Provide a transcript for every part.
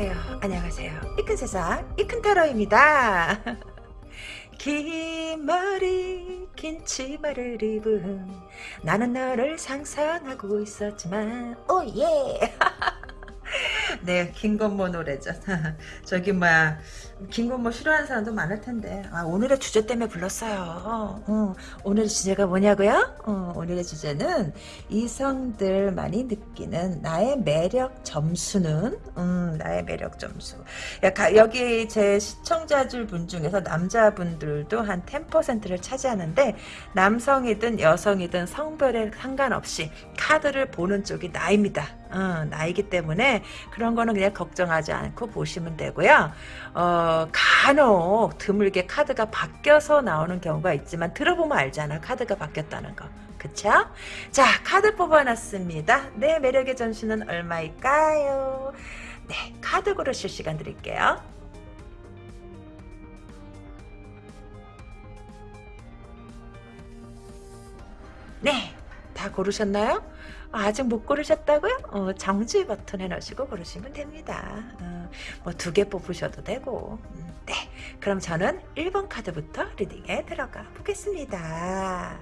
안녕하세요. 안녕하세요. 이 큰 세상 이 큰 타로입니다. 긴 머리 긴 치마를 입은 나는 너를 상상하고 있었지만 오예 네 김건모 노래죠 저기 뭐야 김건모 싫어하는 사람도 많을 텐데. 아, 오늘의 주제 때문에 불렀어요. 어, 오늘의 주제가 뭐냐고요? 어, 오늘의 주제는 이성들만이 느끼는 나의 매력 점수는? 음, 나의 매력 점수. 여기 제 시청자들 분 중에서 남자분들도 한 10%를 차지하는데 남성이든 여성이든 성별에 상관없이 카드를 보는 쪽이 나입니다. 어, 나이기 때문에 그런 거는 그냥 걱정하지 않고 보시면 되고요. 어, 간혹 드물게 카드가 바뀌어서 나오는 경우가 있지만 들어보면 알잖아. 카드가 바뀌었다는 거. 그쵸? 자, 카드 뽑아놨습니다. 내 매력의 전수는 얼마일까요? 네, 카드 고르실 시간 드릴게요. 네, 다 고르셨나요? 아직 못 고르셨다고요? 어, 정지 버튼에 넣으시고 고르시면 됩니다. 어, 뭐두 개 뽑으셔도 되고. 음, 네, 그럼 저는 1번 카드부터 리딩에 들어가 보겠습니다.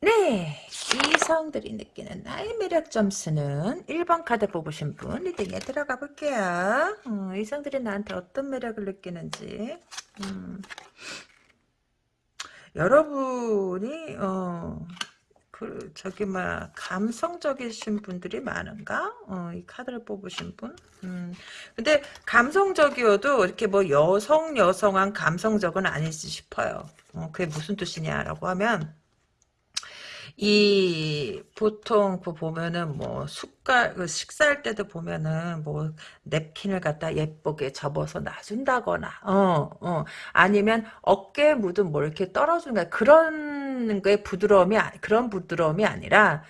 네, 이성들이 느끼는 나의 매력 점수는 1번 카드 뽑으신 분 리딩에 들어가 볼게요. 음, 이성들이 나한테 어떤 매력을 느끼는지 음. 여러분이 어, 그 저기 막 감성적이신 분들이 많은가? 어, 이 카드를 뽑으신 분. 음. 근데 감성적이어도 이렇게 뭐 여성 여성한 감성적은 아니지 싶어요. 어, 그게 무슨 뜻이냐라고 하면 이 보통 그 보면은 뭐 숟갈 그 식사할 때도 보면은 뭐 냅킨을 갖다 예쁘게 접어서 놔준다거나 어 어 아니면 어깨에 묻은 뭐 이렇게 떨어주는 그런 거에 부드러움이 그런 부드러움이 아니라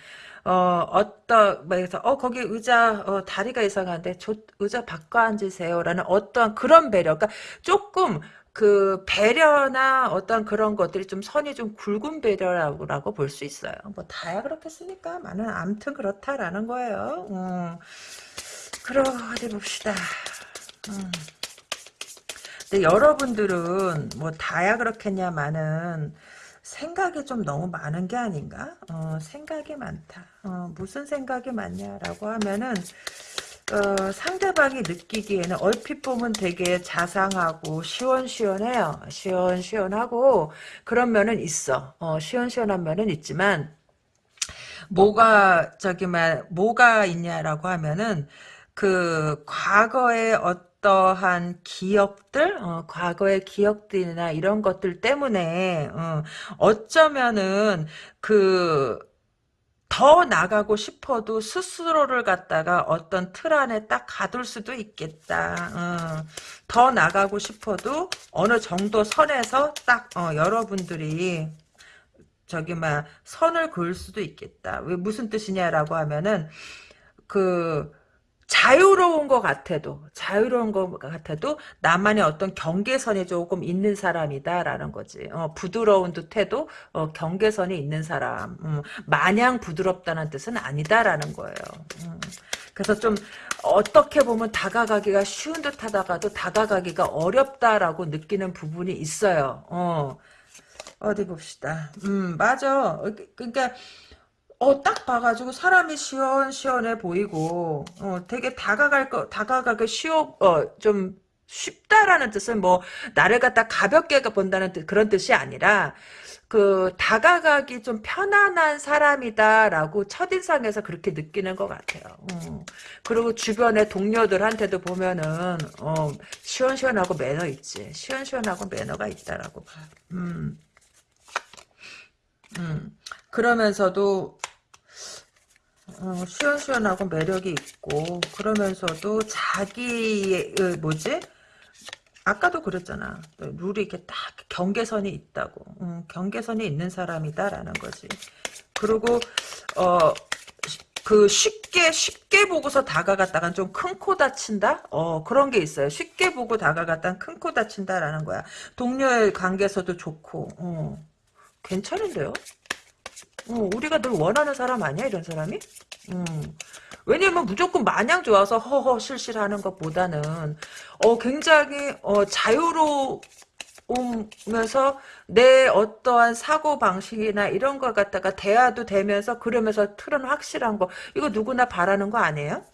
어, 어떤, 그래서, 어, 거기 의자, 어, 다리가 이상한데, 저, 의자 바꿔 앉으세요. 라는 어떤 그런 배려. 그러니까 조금, 그 배려나 어떤 그런 것들이 좀 선이 좀 굵은 배려라고 볼 수 있어요. 뭐 다야 그렇겠습니까? 많은 암튼 그렇다라는 거예요. 음. 그럼 어디 봅시다. 음. 근데 여러분들은 뭐 다야 그렇겠냐마는 생각이 좀 너무 많은 게 아닌가? 어, 생각이 많다. 어, 무슨 생각이 많냐라고 하면은 어, 상대방이 느끼기에는 얼핏 보면 되게 자상하고 시원시원해요. 시원시원하고 그런 면은 있어. 어, 시원시원한 면은 있지만 뭐가 저기 말 뭐가 있냐라고 하면은 그 과거의 어떠한 기억들, 어, 과거의 기억들이나 이런 것들 때문에 어, 어쩌면은 그 더 나가고 싶어도 스스로를 갖다가 어떤 틀 안에 딱 가둘 수도 있겠다. 어. 더 나가고 싶어도 어느 정도 선에서 딱 어, 여러분들이 저기 막 선을 그을 수도 있겠다. 왜 무슨 뜻이냐라고 하면은 그 자유로운 것 같아도 자유로운 것 같아도 나만의 어떤 경계선이 조금 있는 사람이다라는 거지. 어, 부드러운 듯해도 어, 경계선이 있는 사람. 음, 마냥 부드럽다는 뜻은 아니다라는 거예요. 음, 그래서 좀 어떻게 보면 다가가기가 쉬운 듯 하다가도 다가가기가 어렵다라고 느끼는 부분이 있어요. 어, 어디 봅시다. 음 맞아. 그러니까 어, 딱 봐가지고 사람이 시원시원해 보이고, 어, 되게 다가갈 거, 다가가기 쉬워, 어, 좀 쉽다라는 뜻은 뭐, 나를 갖다 가볍게 본다는 뜻, 그런 뜻이 아니라, 그, 다가가기 좀 편안한 사람이다라고 첫인상에서 그렇게 느끼는 것 같아요. 어. 그리고 주변의 동료들한테도 보면은, 어, 시원시원하고 매너 있지. 시원시원하고 매너가 있다라고 봐. 음. 음. 그러면서도 어, 시원시원하고 매력이 있고 그러면서도 자기의 뭐지? 아까도 그랬잖아. 룰이 이렇게 딱 경계선이 있다고. 음, 경계선이 있는 사람이다라는 거지. 그리고 어. 그 쉽게 쉽게 보고서 다가갔다간 좀 큰 코 다친다? 어 그런 게 있어요. 쉽게 보고 다가갔다간 큰 코 다친다라는 거야. 동료의 관계에서도 좋고 어 괜찮은데요? 어, 우리가 늘 원하는 사람 아니야 이런 사람이? 음. 왜냐면 무조건 마냥 좋아서 허허 실실하는 것보다는 어 굉장히 어 자유로 오면서 내 어떠한 사고 방식이나 이런 걸 갖다가 대화도 되면서 그러면서 틀은 확실한 거 이거 누구나 바라는 거 아니에요?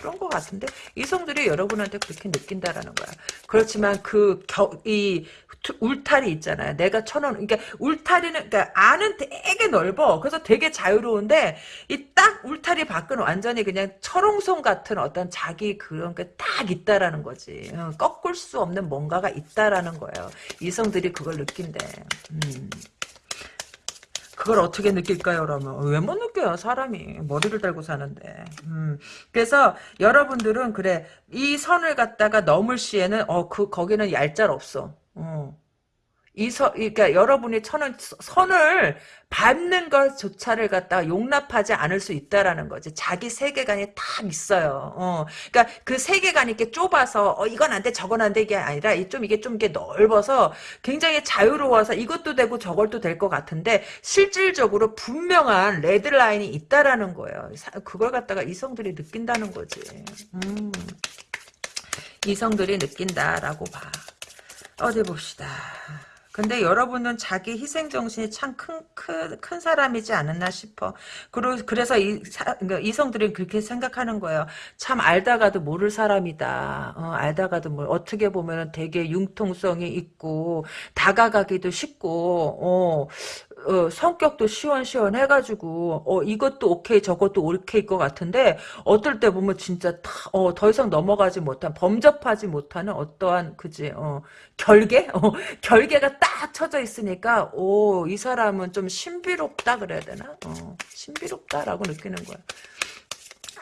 그런 것 같은데 이성들이 여러분한테 그렇게 느낀다라는 거야. 그렇지만 그 이 울타리 있잖아요. 내가 쳐놓은 그러니까 울타리는 그러니까 안은 되게 넓어. 그래서 되게 자유로운데 이 딱 울타리 밖은 완전히 그냥 철옹성 같은 어떤 자기 그런 게 딱 있다라는 거지. 어, 꺾을 수 없는 뭔가가 있다라는 거예요. 이성들이 그걸 느낀대. 음. 그걸 어떻게 느낄까요, 그러면? 왜 못 느껴요, 사람이. 머리를 달고 사는데. 음. 그래서 여러분들은, 그래, 이 선을 갖다가 넘을 시에는, 어, 그, 거기는 얄짤 없어. 어. 이 선, 그러니까 여러분이 천은 선을 밟는 것조차를 갖다가 용납하지 않을 수 있다라는 거지. 자기 세계관이 딱 있어요. 어. 그러니까 그 세계관이 이렇게 좁아서 어 이건 안 돼, 저건 안 돼, 이게 아니라 좀 이게 좀 이게 넓어서 굉장히 자유로워서 이것도 되고 저것도 될 것 같은데 실질적으로 분명한 레드라인이 있다라는 거예요. 그걸 갖다가 이성들이 느낀다는 거지. 음. 이성들이 느낀다라고 봐. 어디 봅시다. 근데 여러분은 자기 희생정신이 참 큰, 큰, 큰 사람이지 않았나 싶어. 그러, 그래서 이, 사, 그러니까 이성들이 그렇게 생각하는 거예요. 참 알다가도 모를 사람이다. 어, 알다가도 뭘, 어떻게 보면 되게 융통성이 있고, 다가가기도 쉽고, 어, 어, 성격도 시원시원해가지고 어 이것도 오케이 저것도 오케이일 것 같은데 어떨 때 보면 진짜 다, 어, 더 이상 넘어가지 못한 범접하지 못하는 어떠한 그지 어, 결계 어, 결계가 딱 쳐져 있으니까 오 이 사람은 좀 신비롭다 그래야 되나 어, 신비롭다라고 느끼는 거야.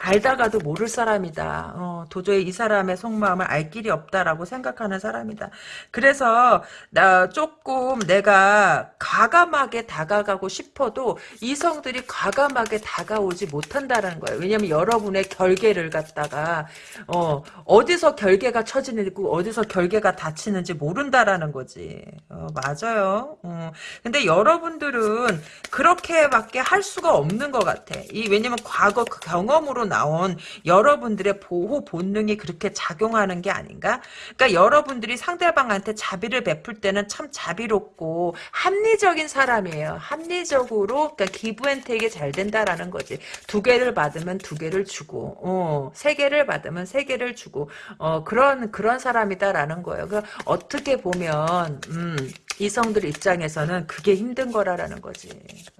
알다가도 모를 사람이다. 어, 도저히 이 사람의 속마음을 알 길이 없다라고 생각하는 사람이다. 그래서 나 조금 내가 과감하게 다가가고 싶어도 이성들이 과감하게 다가오지 못한다는 거예요. 왜냐면 여러분의 결계를 갖다가 어, 어디서 결계가 처지는지 어디서 결계가 닫히는지 모른다라는 거지. 어, 맞아요. 어, 근데 여러분들은 그렇게밖에 할 수가 없는 것 같아. 이 왜냐면 과거 그 경험으로 나온 여러분들의 보호 본능이 그렇게 작용하는 게 아닌가? 그러니까 여러분들이 상대방한테 자비를 베풀 때는 참 자비롭고 합리적인 사람이에요. 합리적으로 그러니까 기부앤테이크 잘 된다라는 거지. 두 개를 받으면 두 개를 주고, 어, 세 개를 받으면 세 개를 주고, 어, 그런 그런 사람이다라는 거예요. 그 어떻게 보면 음. 이성들 입장에서는 그게 힘든 거라라는 거지.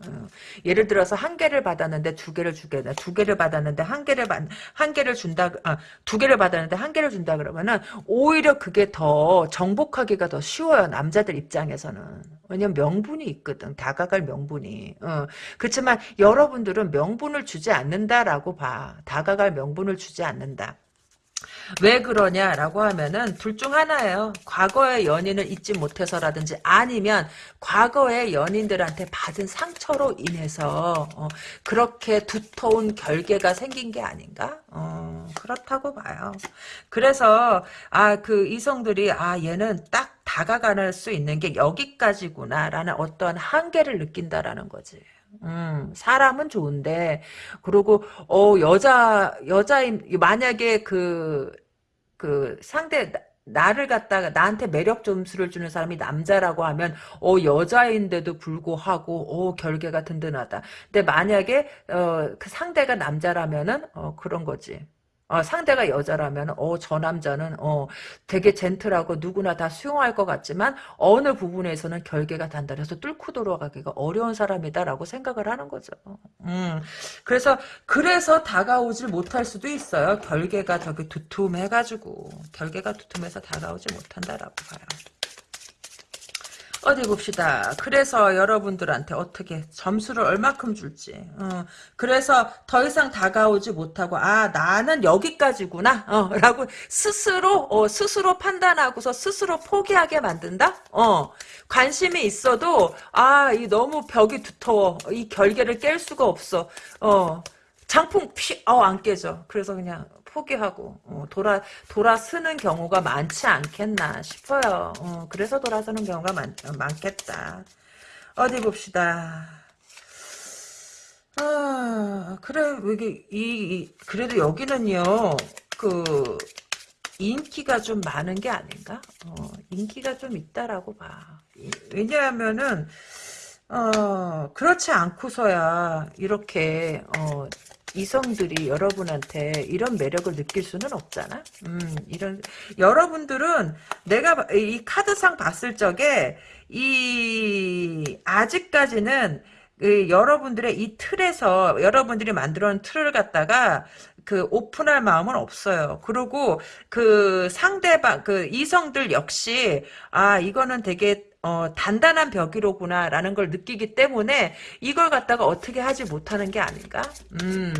어. 예를 들어서 한 개를 받았는데 두 개를 주겠다. 두 개를 받았는데 한 개를 받, 한 개를 준다. 아, 두 개를 받았는데 한 개를 준다 그러면은 오히려 그게 더 정복하기가 더 쉬워요. 남자들 입장에서는. 왜냐면 명분이 있거든. 다가갈 명분이. 어. 그렇지만 여러분들은 명분을 주지 않는다라고 봐. 다가갈 명분을 주지 않는다. 왜 그러냐라고 하면은 둘 중 하나예요. 과거의 연인을 잊지 못해서라든지 아니면 과거의 연인들한테 받은 상처로 인해서 어, 그렇게 두터운 결계가 생긴 게 아닌가? 어, 그렇다고 봐요. 그래서 아 그 이성들이 아 얘는 딱 다가갈 수 있는 게 여기까지구나라는 어떠한 한계를 느낀다라는 거지. 음, 사람은 좋은데, 그리고, 어, 여자, 여자인, 만약에 그, 그 상대, 나를 갖다가 나한테 매력 점수를 주는 사람이 남자라고 하면 어 여자인데도 불구하고 어 결계가 든든하다. 근데 만약에 어 그 상대가 남자라면은 어 그런 거지. 어, 상대가 여자라면 어, 저 남자는 어, 되게 젠틀하고 누구나 다 수용할 것 같지만 어느 부분에서는 결계가 단단해서 뚫고 돌아가기가 어려운 사람이다라고 생각을 하는 거죠. 음, 그래서 그래서 다가오질 못할 수도 있어요. 결계가 저기 두툼해가지고 결계가 두툼해서 다가오지 못한다라고 봐요. 어디 봅시다. 그래서 여러분들한테 어떻게 점수를 얼마큼 줄지. 어, 그래서 더 이상 다가오지 못하고 아 나는 여기까지구나. 어, 라고 스스로 어, 스스로 판단하고서 스스로 포기하게 만든다. 어, 관심이 있어도 아 이 너무 벽이 두터워. 이 결계를 깰 수가 없어. 어, 장풍 피어안 깨져. 그래서 그냥 포기하고 어, 돌아 돌아서는 경우가 많지 않겠나 싶어요. 어, 그래서 돌아서는 경우가 많, 많겠다. 어디 봅시다. 아, 그래, 이게, 이, 이- 그래도 여기는요, 그, 인기가 좀 많은 게 아닌가? 어, 인기가 좀 있다라고 봐. 이- 왜냐하면은, 어, 그렇지 않고서야, 이렇게, 어, 이성들이 여러분한테 이런 매력을 느낄 수는 없잖아? 음, 이런, 여러분들은 내가 봐- 이 카드상 봤을 적에, 이, 아직까지는 그 여러분들의 이 틀에서 여러분들이 만들어 놓은 틀을 갖다가 그 오픈할 마음은 없어요. 그리고 그 상대방 그 이성들 역시 아 이거는 되게 어, 단단한 벽이로구나라는 걸 느끼기 때문에 이걸 갖다가 어떻게 하지 못하는 게 아닌가? 음.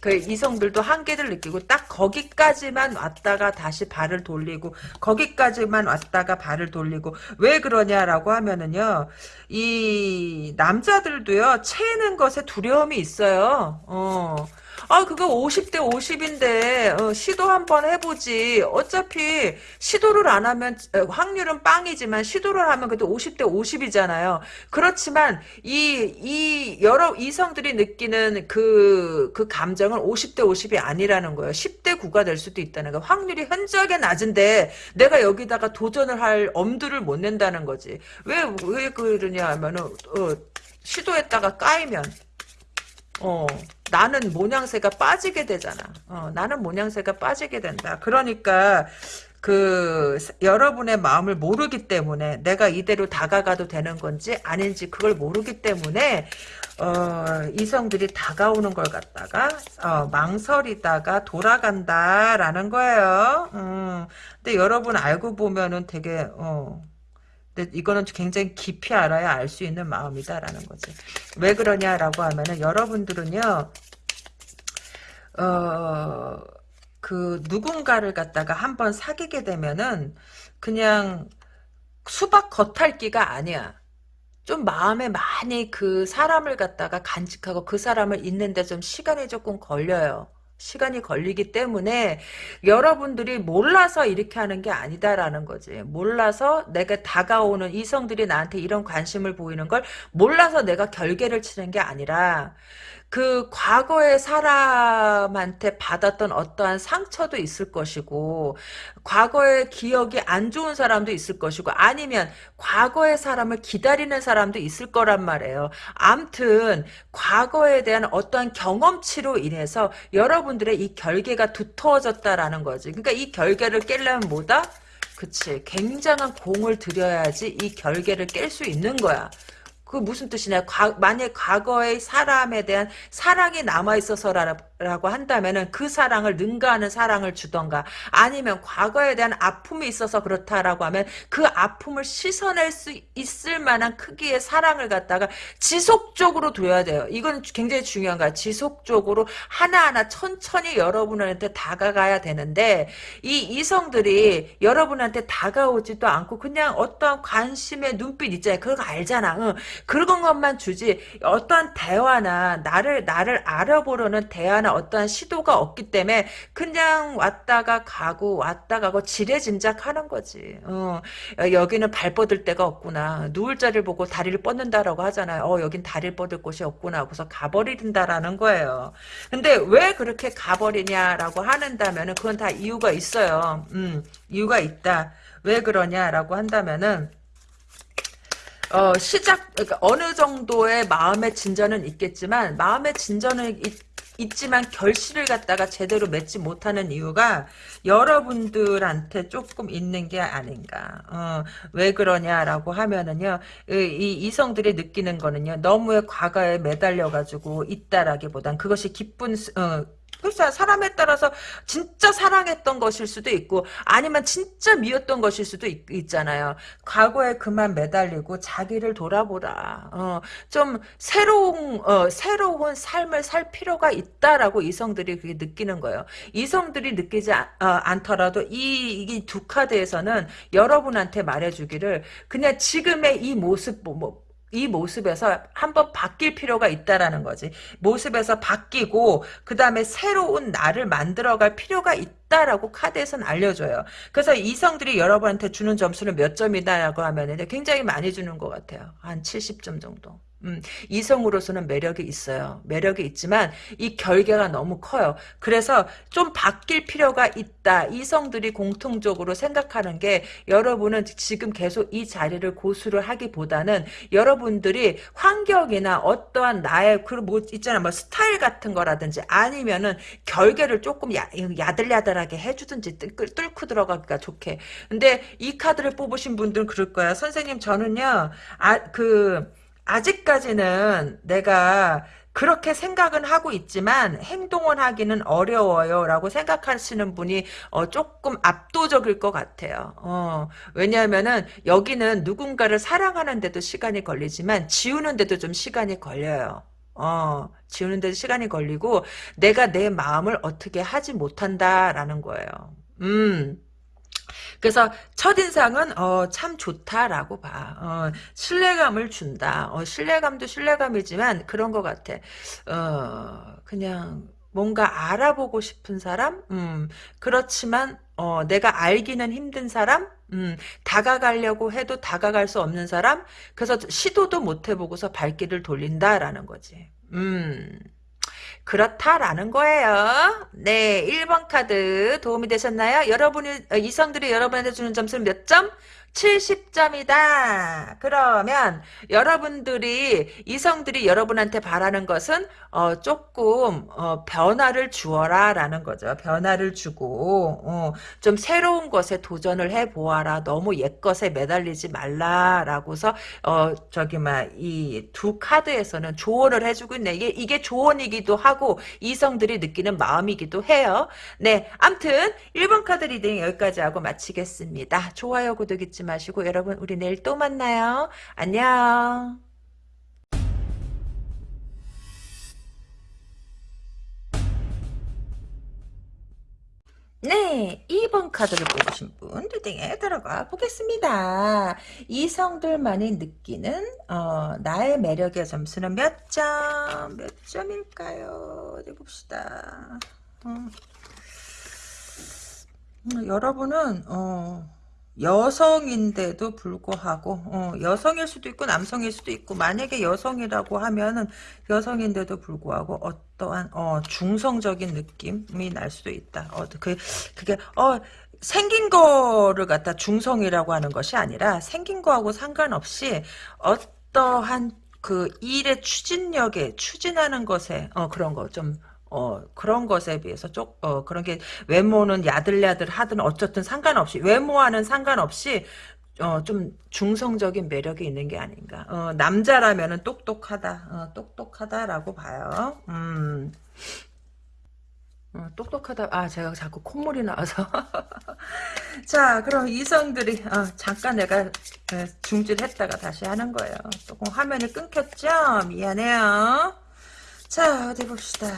그 이성들도 한계를 느끼고 딱 거기까지만 왔다가 다시 발을 돌리고 거기까지만 왔다가 발을 돌리고 왜 그러냐라고 하면은요 이 남자들도요 채는 것에 두려움이 있어요 어. 아 그거 50대 50인데 시도 한번 해보지 어차피 시도를 안 하면 어, 확률은 빵이지만 시도를 하면 그래도 50대 50이잖아요 그렇지만 이, 이 여러 이성들이 느끼는 그, 그 감정은 50대 50이 아니라는 거예요. 10대 9가 될 수도 있다는 거예요. 확률이 현저하게 낮은데 내가 여기다가 도전을 할 엄두를 못 낸다는 거지. 왜, 왜 그러냐 하면은, 어, 시도했다가 까이면, 어, 나는 모양새가 빠지게 되잖아. 어, 나는 모양새가 빠지게 된다. 그러니까, 그 여러분의 마음을 모르기 때문에 내가 이대로 다가가도 되는 건지 아닌지 그걸 모르기 때문에 어, 이성들이 다가오는 걸 갖다가 어, 망설이다가 돌아간다라는 거예요. 음, 근데 여러분 알고 보면은 되게 어, 근데 이거는 굉장히 깊이 알아야 알 수 있는 마음이다라는 거지. 왜 그러냐라고 하면은 여러분들은요. 어, 그 누군가를 갖다가 한번 사귀게 되면은 그냥 수박 겉핥기가 아니야. 좀 마음에 많이 그 사람을 갖다가 간직하고 그 사람을 잊는데 좀 시간이 조금 걸려요. 시간이 걸리기 때문에 여러분들이 몰라서 이렇게 하는 게 아니다라는 거지. 몰라서 내가 다가오는 이성들이 나한테 이런 관심을 보이는 걸 몰라서 내가 결계를 치는 게 아니라 그 과거의 사람한테 받았던 어떠한 상처도 있을 것이고 과거의 기억이 안 좋은 사람도 있을 것이고 아니면 과거의 사람을 기다리는 사람도 있을 거란 말이에요. 암튼 과거에 대한 어떠한 경험치로 인해서 여러분들의 이 결계가 두터워졌다라는 거지. 그러니까 이 결계를 깨려면 뭐다? 그치. 굉장한 공을 들여야지 이 결계를 깰 수 있는 거야. 그 무슨 뜻이냐? 과, 만약 과거의 사람에 대한 사랑이 남아 있어서라 고 한다면은 그 사랑을 능가하는 사랑을 주던가 아니면 과거에 대한 아픔이 있어서 그렇다라고 하면 그 아픔을 씻어낼 수 있을 만한 크기의 사랑을 갖다가 지속적으로 둬야 돼요. 이건 굉장히 중요한 거야. 지속적으로 하나하나 천천히 여러분한테 다가가야 되는데 이 이성들이 여러분한테 다가오지도 않고 그냥 어떠한 관심의 눈빛 있잖아요. 그거 알잖아. 응. 그런 것만 주지 어떠한 대화나 나를 나를 알아보려는 대화나 어떠한 시도가 없기 때문에 그냥 왔다가 가고 왔다 가고 지레짐작하는 거지. 어, 여기는 발 뻗을 데가 없구나. 누울 자리를 보고 다리를 뻗는다라고 하잖아요. 어, 여긴 다리를 뻗을 곳이 없구나 하고서 가버린다라는 거예요. 근데 왜 그렇게 가버리냐라고 하는다면은 그건 다 이유가 있어요. 음, 이유가 있다. 왜 그러냐라고 한다면은 어, 시작, 그러니까 어느 정도의 마음의 진전은 있겠지만, 마음의 진전은 있, 있지만 결실을 갖다가 제대로 맺지 못하는 이유가 여러분들한테 조금 있는 게 아닌가. 어, 왜 그러냐라고 하면은요, 이, 이 이성들이 느끼는 거는요, 너무의 과거에 매달려가지고 있다라기보단 그것이 기쁜, 어, 그렇죠. 사람에 따라서 진짜 사랑했던 것일 수도 있고 아니면 진짜 미웠던 것일 수도 있, 잖아요 과거에 그만 매달리고 자기를 돌아보라. 어, 좀 새로운 어, 새로운 삶을 살 필요가 있다라고 이성들이 그게 느끼는 거예요. 이성들이 느끼지 아, 어, 않더라도 이두 카드에서는 여러분한테 말해주기를 그냥 지금의 이 모습 뭐, 이 모습에서 한번 바뀔 필요가 있다라는 거지. 모습에서 바뀌고 그 다음에 새로운 나를 만들어갈 필요가 있다라고 카드에서는 알려줘요. 그래서 이성들이 여러분한테 주는 점수는 몇 점이다라고 하면 굉장히 많이 주는 것 같아요. 한 70점 정도. 음, 이성으로서는 매력이 있어요. 매력이 있지만 이 결계가 너무 커요. 그래서 좀 바뀔 필요가 있다. 이성들이 공통적으로 생각하는 게 여러분은 지금 계속 이 자리를 고수를 하기보다는 여러분들이 환경이나 어떠한 나의 그뭐 있잖아 뭐 스타일 같은 거라든지 아니면은 결계를 조금 야, 야들야들하게 해주든지 뚫, 뚫고 들어가기가 좋게. 근데 이 카드를 뽑으신 분들은 그럴 거야. 선생님 저는요 아그 아직까지는 내가 그렇게 생각은 하고 있지만 행동을 하기는 어려워요 라고 생각하시는 분이 어, 조금 압도적일 것 같아요. 어, 왜냐하면은 여기는 누군가를 사랑하는데도 시간이 걸리지만 지우는데도 좀 시간이 걸려요. 어, 지우는데도 시간이 걸리고 내가 내 마음을 어떻게 하지 못한다라는 거예요. 음. 그래서 첫인상은 어, 참 좋다라고 봐. 어, 신뢰감을 준다. 어, 신뢰감도 신뢰감이지만 그런 것 같아. 어, 그냥 뭔가 알아보고 싶은 사람? 음, 그렇지만 어, 내가 알기는 힘든 사람? 음, 다가가려고 해도 다가갈 수 없는 사람? 그래서 시도도 못 해보고서 발길을 돌린다라는 거지. 음. 그렇다라는 거예요. 네, 1번 카드 도움이 되셨나요? 여러분이 어, 이성들이 여러분한테 주는 점수는 몇 점? 70점이다. 그러면 여러분들이 이성들이 여러분한테 바라는 것은 어, 조금 어, 변화를 주어라 라는 거죠. 변화를 주고 어, 좀 새로운 것에 도전을 해 보아라. 너무 옛 것에 매달리지 말라라고서 어, 저기 막이 두 카드에서는 조언을 해주고 있네. 이게 이게 조언이기도 하고 이성들이 느끼는 마음이기도 해요. 네, 암튼 1번 카드 reading 여기까지 하고 마치겠습니다. 좋아요, 구독 잊지 마시고 여러분 우리 내일 또 만나요. 안녕. 네, 2번 카드를 뽑으신 분 reading에 들어가 보겠습니다. 이성들만이 느끼는 어, 나의 매력의 점수는 몇 점? 몇 점일까요? 어디 봅시다. 어. 음, 여러분은 어, 여성인데도 불구하고 어, 여성일 수도 있고 남성일 수도 있고 만약에 여성이라고 하면은 여성인데도 불구하고 어떠한 어, 중성적인 느낌이 날 수도 있다. 어, 그 그게 어 생긴 거를 갖다 중성이라고 하는 것이 아니라 생긴 거하고 상관없이 어떠한 그 일의 추진력에 추진하는 것에 어 그런 거좀 어, 그런 것에 비해서 쪽, 어, 그런 게 외모는 야들야들 하든 어쨌든 상관없이, 외모와는 상관없이, 어, 좀 중성적인 매력이 있는 게 아닌가. 어, 남자라면은 똑똑하다, 어, 똑똑하다라고 봐요. 음. 어, 똑똑하다. 아, 제가 자꾸 콧물이 나와서. 자, 그럼 이성들이, 어, 잠깐 내가 중지했다가 다시 하는 거예요. 조금 화면이 끊겼죠? 미안해요. 자 어디 봅시다.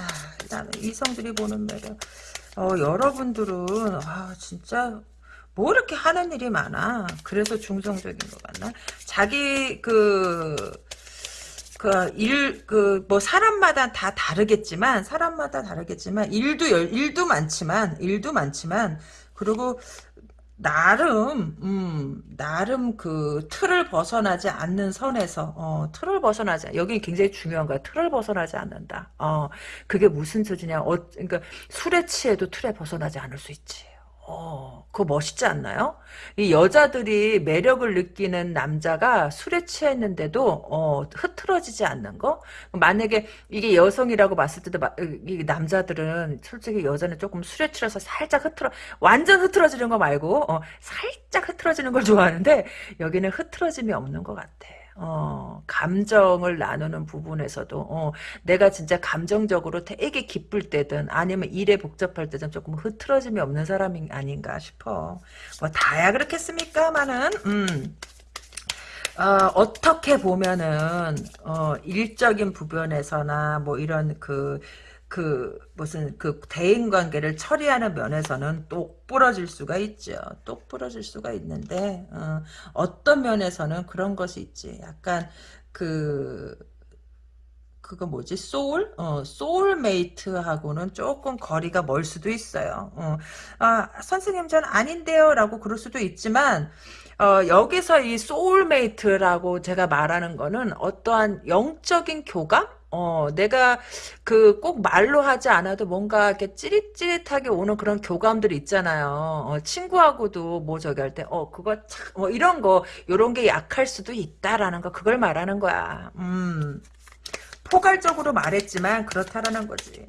일단 이성들이 보는 매력. 어 여러분들은 아 진짜 뭐 이렇게 하는 일이 많아? 그래서 중성적인 것 같나? 자기 그 그 일 그 뭐 사람마다 다 다르겠지만 사람마다 다르겠지만 일도 일도 많지만 일도 많지만 그리고 나름 음 나름 그 틀을 벗어나지 않는 선에서 어 틀을 벗어나지 여기 굉장히 중요한 거야. 틀을 벗어나지 않는다. 어 그게 무슨 소리냐. 어 그러니까 술에 취해도 틀에 벗어나지 않을 수 있지 어, 그거 멋있지 않나요? 이 여자들이 매력을 느끼는 남자가 술에 취했는데도, 어, 흐트러지지 않는 거? 만약에 이게 여성이라고 봤을 때도, 이 남자들은 솔직히 여자는 조금 술에 취해서 살짝 흐트러, 완전 흐트러지는 거 말고, 어, 살짝 흐트러지는 걸 좋아하는데, 여기는 흐트러짐이 없는 것 같아. 어, 감정을 나누는 부분에서도 어, 내가 진짜 감정적으로 되게 기쁠 때든 아니면 일에 복잡할 때든 조금 흐트러짐이 없는 사람이 아닌가 싶어. 뭐 다야 그렇겠습니까만은 음. 어, 떻게 보면은 어, 일적인 부분에서나 뭐 이런 그 그 무슨 그 대인 관계를 처리하는 면에서는 똑 부러질 수가 있죠. 똑 부러질 수가 있는데 어, 떤 면에서는 그런 것이 있지. 약간 그 그거 뭐지 소울 어 soulmate하고는 조금 거리가 멀 수도 있어요 어. 아 선생님 전 아닌데요라고 그럴 수도 있지만 어, 여기서 이 soulmate라고 제가 말하는 거는 어떠한 영적인 교감? 어, 내가 그 꼭 말로 하지 않아도 뭔가 이렇게 찌릿찌릿하게 오는 그런 교감들이 있잖아요. 어, 친구하고도 뭐 저기 할 때, 어, 그거 참, 뭐 이런 거, 요런 게 약할 수도 있다라는 거, 그걸 말하는 거야. 음. 포괄적으로 말했지만 그렇다라는 거지.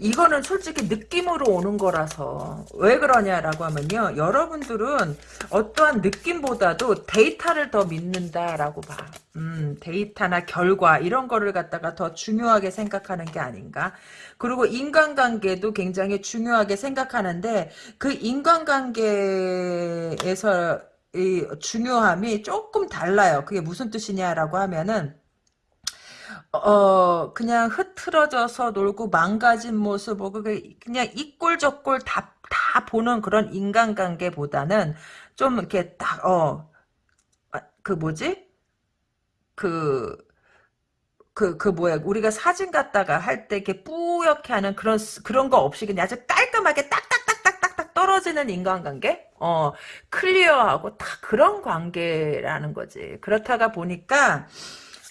이거는 솔직히 느낌으로 오는 거라서 왜 그러냐라고 하면요. 여러분들은 어떠한 느낌보다도 데이터를 더 믿는다라고 봐. 음, 데이터나 결과 이런 거를 갖다가 더 중요하게 생각하는 게 아닌가. 그리고 인간관계도 굉장히 중요하게 생각하는데 그 인간관계에서 이 중요함이 조금 달라요. 그게 무슨 뜻이냐라고 하면은 어 그냥 흐트러져서 놀고 망가진 모습 보고 그냥 이꼴 저꼴 다, 다 보는 그런 인간관계보다는 좀 이렇게 딱 어 그 뭐지 그 그, 그, 뭐야, 우리가 사진 갖다가 할 때 이렇게 뿌옇게 하는 그런, 그런 거 없이 그냥 아주 깔끔하게 딱딱딱딱딱딱 떨어지는 인간관계? 어, 클리어하고 딱 그런 관계라는 거지. 그렇다가 보니까,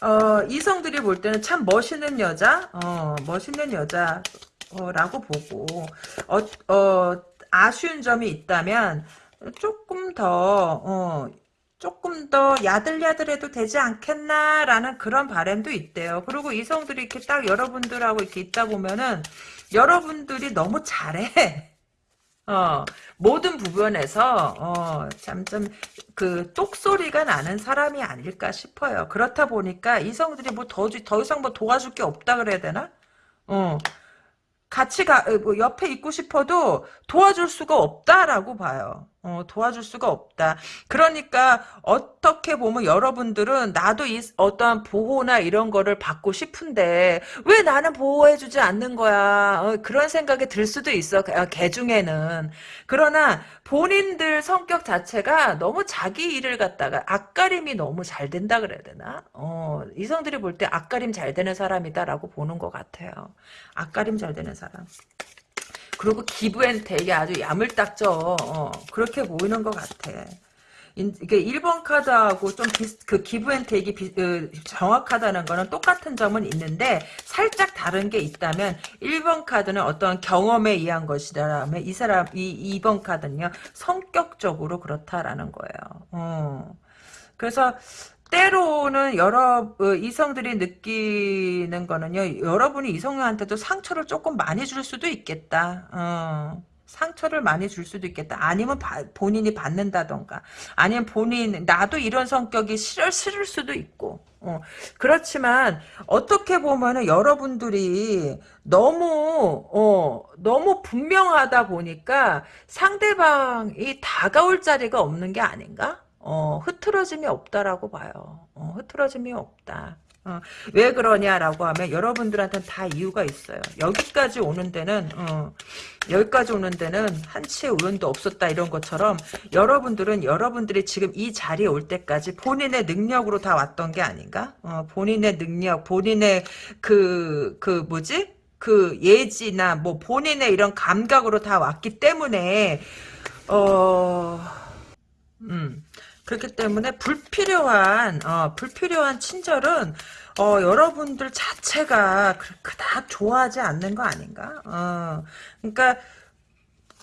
어, 이성들이 볼 때는 참 멋있는 여자, 어, 멋있는 여자라고 보고, 어, 어, 아쉬운 점이 있다면, 조금 더, 어, 조금 더 야들야들해도 되지 않겠나라는 그런 바람도 있대요. 그리고 이성들이 이렇게 딱 여러분들하고 이렇게 있다 보면은, 여러분들이 너무 잘해. 어, 모든 부분에서, 어, 참, 좀, 그, 똑소리가 나는 사람이 아닐까 싶어요. 그렇다 보니까 이성들이 뭐 더, 더 이상 뭐 도와줄 게 없다 그래야 되나? 어, 같이 가, 어, 뭐 옆에 있고 싶어도 도와줄 수가 없다라고 봐요. 어, 도와줄 수가 없다. 그러니까 어떻게 보면 여러분들은 나도 이 어떠한 보호나 이런 거를 받고 싶은데 왜 나는 보호해주지 않는 거야. 어, 그런 생각이 들 수도 있어. 어, 개 중에는. 그러나 본인들 성격 자체가 너무 자기 일을 갖다가 앞가림이 너무 잘 된다 그래야 되나? 어, 이성들이 볼 때 앞가림 잘 되는 사람이다라고 보는 것 같아요. 앞가림 잘 되는 사람. 그리고 기부엔 되게 아주 야물딱져. 어, 그렇게 보이는 것 같아. 이게 1번 카드하고 좀 비슷, 그 기부앤테이크 비, 그 정확하다는 거는 똑같은 점은 있는데 살짝 다른 게 있다면 1번 카드는 어떤 경험에 의한 것이라면 이 사람, 이 2번 카드는요, 성격적으로 그렇다라는 거예요. 어. 그래서 때로는 여러 어, 이성들이 느끼는 거는요. 여러분이 이성한테도 상처를 조금 많이 줄 수도 있겠다. 어. 상처를 많이 줄 수도 있겠다. 아니면 바, 본인이 받는다던가. 아니면 본인 나도 이런 성격이 싫을, 싫을 수도 있고. 어, 그렇지만 어떻게 보면은 여러분들이 너무 어, 너무 분명하다 보니까 상대방이 다가올 자리가 없는 게 아닌가? 어, 흐트러짐이 없다라고 봐요. 어, 흐트러짐이 없다. 어, 왜 그러냐라고 하면 여러분들한테는 다 이유가 있어요. 여기까지 오는 데는 어, 여기까지 오는 데는 한치의 우연도 없었다 이런 것처럼 여러분들은 여러분들이 지금 이 자리에 올 때까지 본인의 능력으로 다 왔던 게 아닌가? 어, 본인의 능력, 본인의 그, 그 뭐지? 그 예지나 뭐 본인의 이런 감각으로 다 왔기 때문에 어... 음. 그렇기 때문에 불필요한 어, 불필요한 친절은 어, 여러분들 자체가 그, 그닥 좋아하지 않는 거 아닌가? 어, 그러니까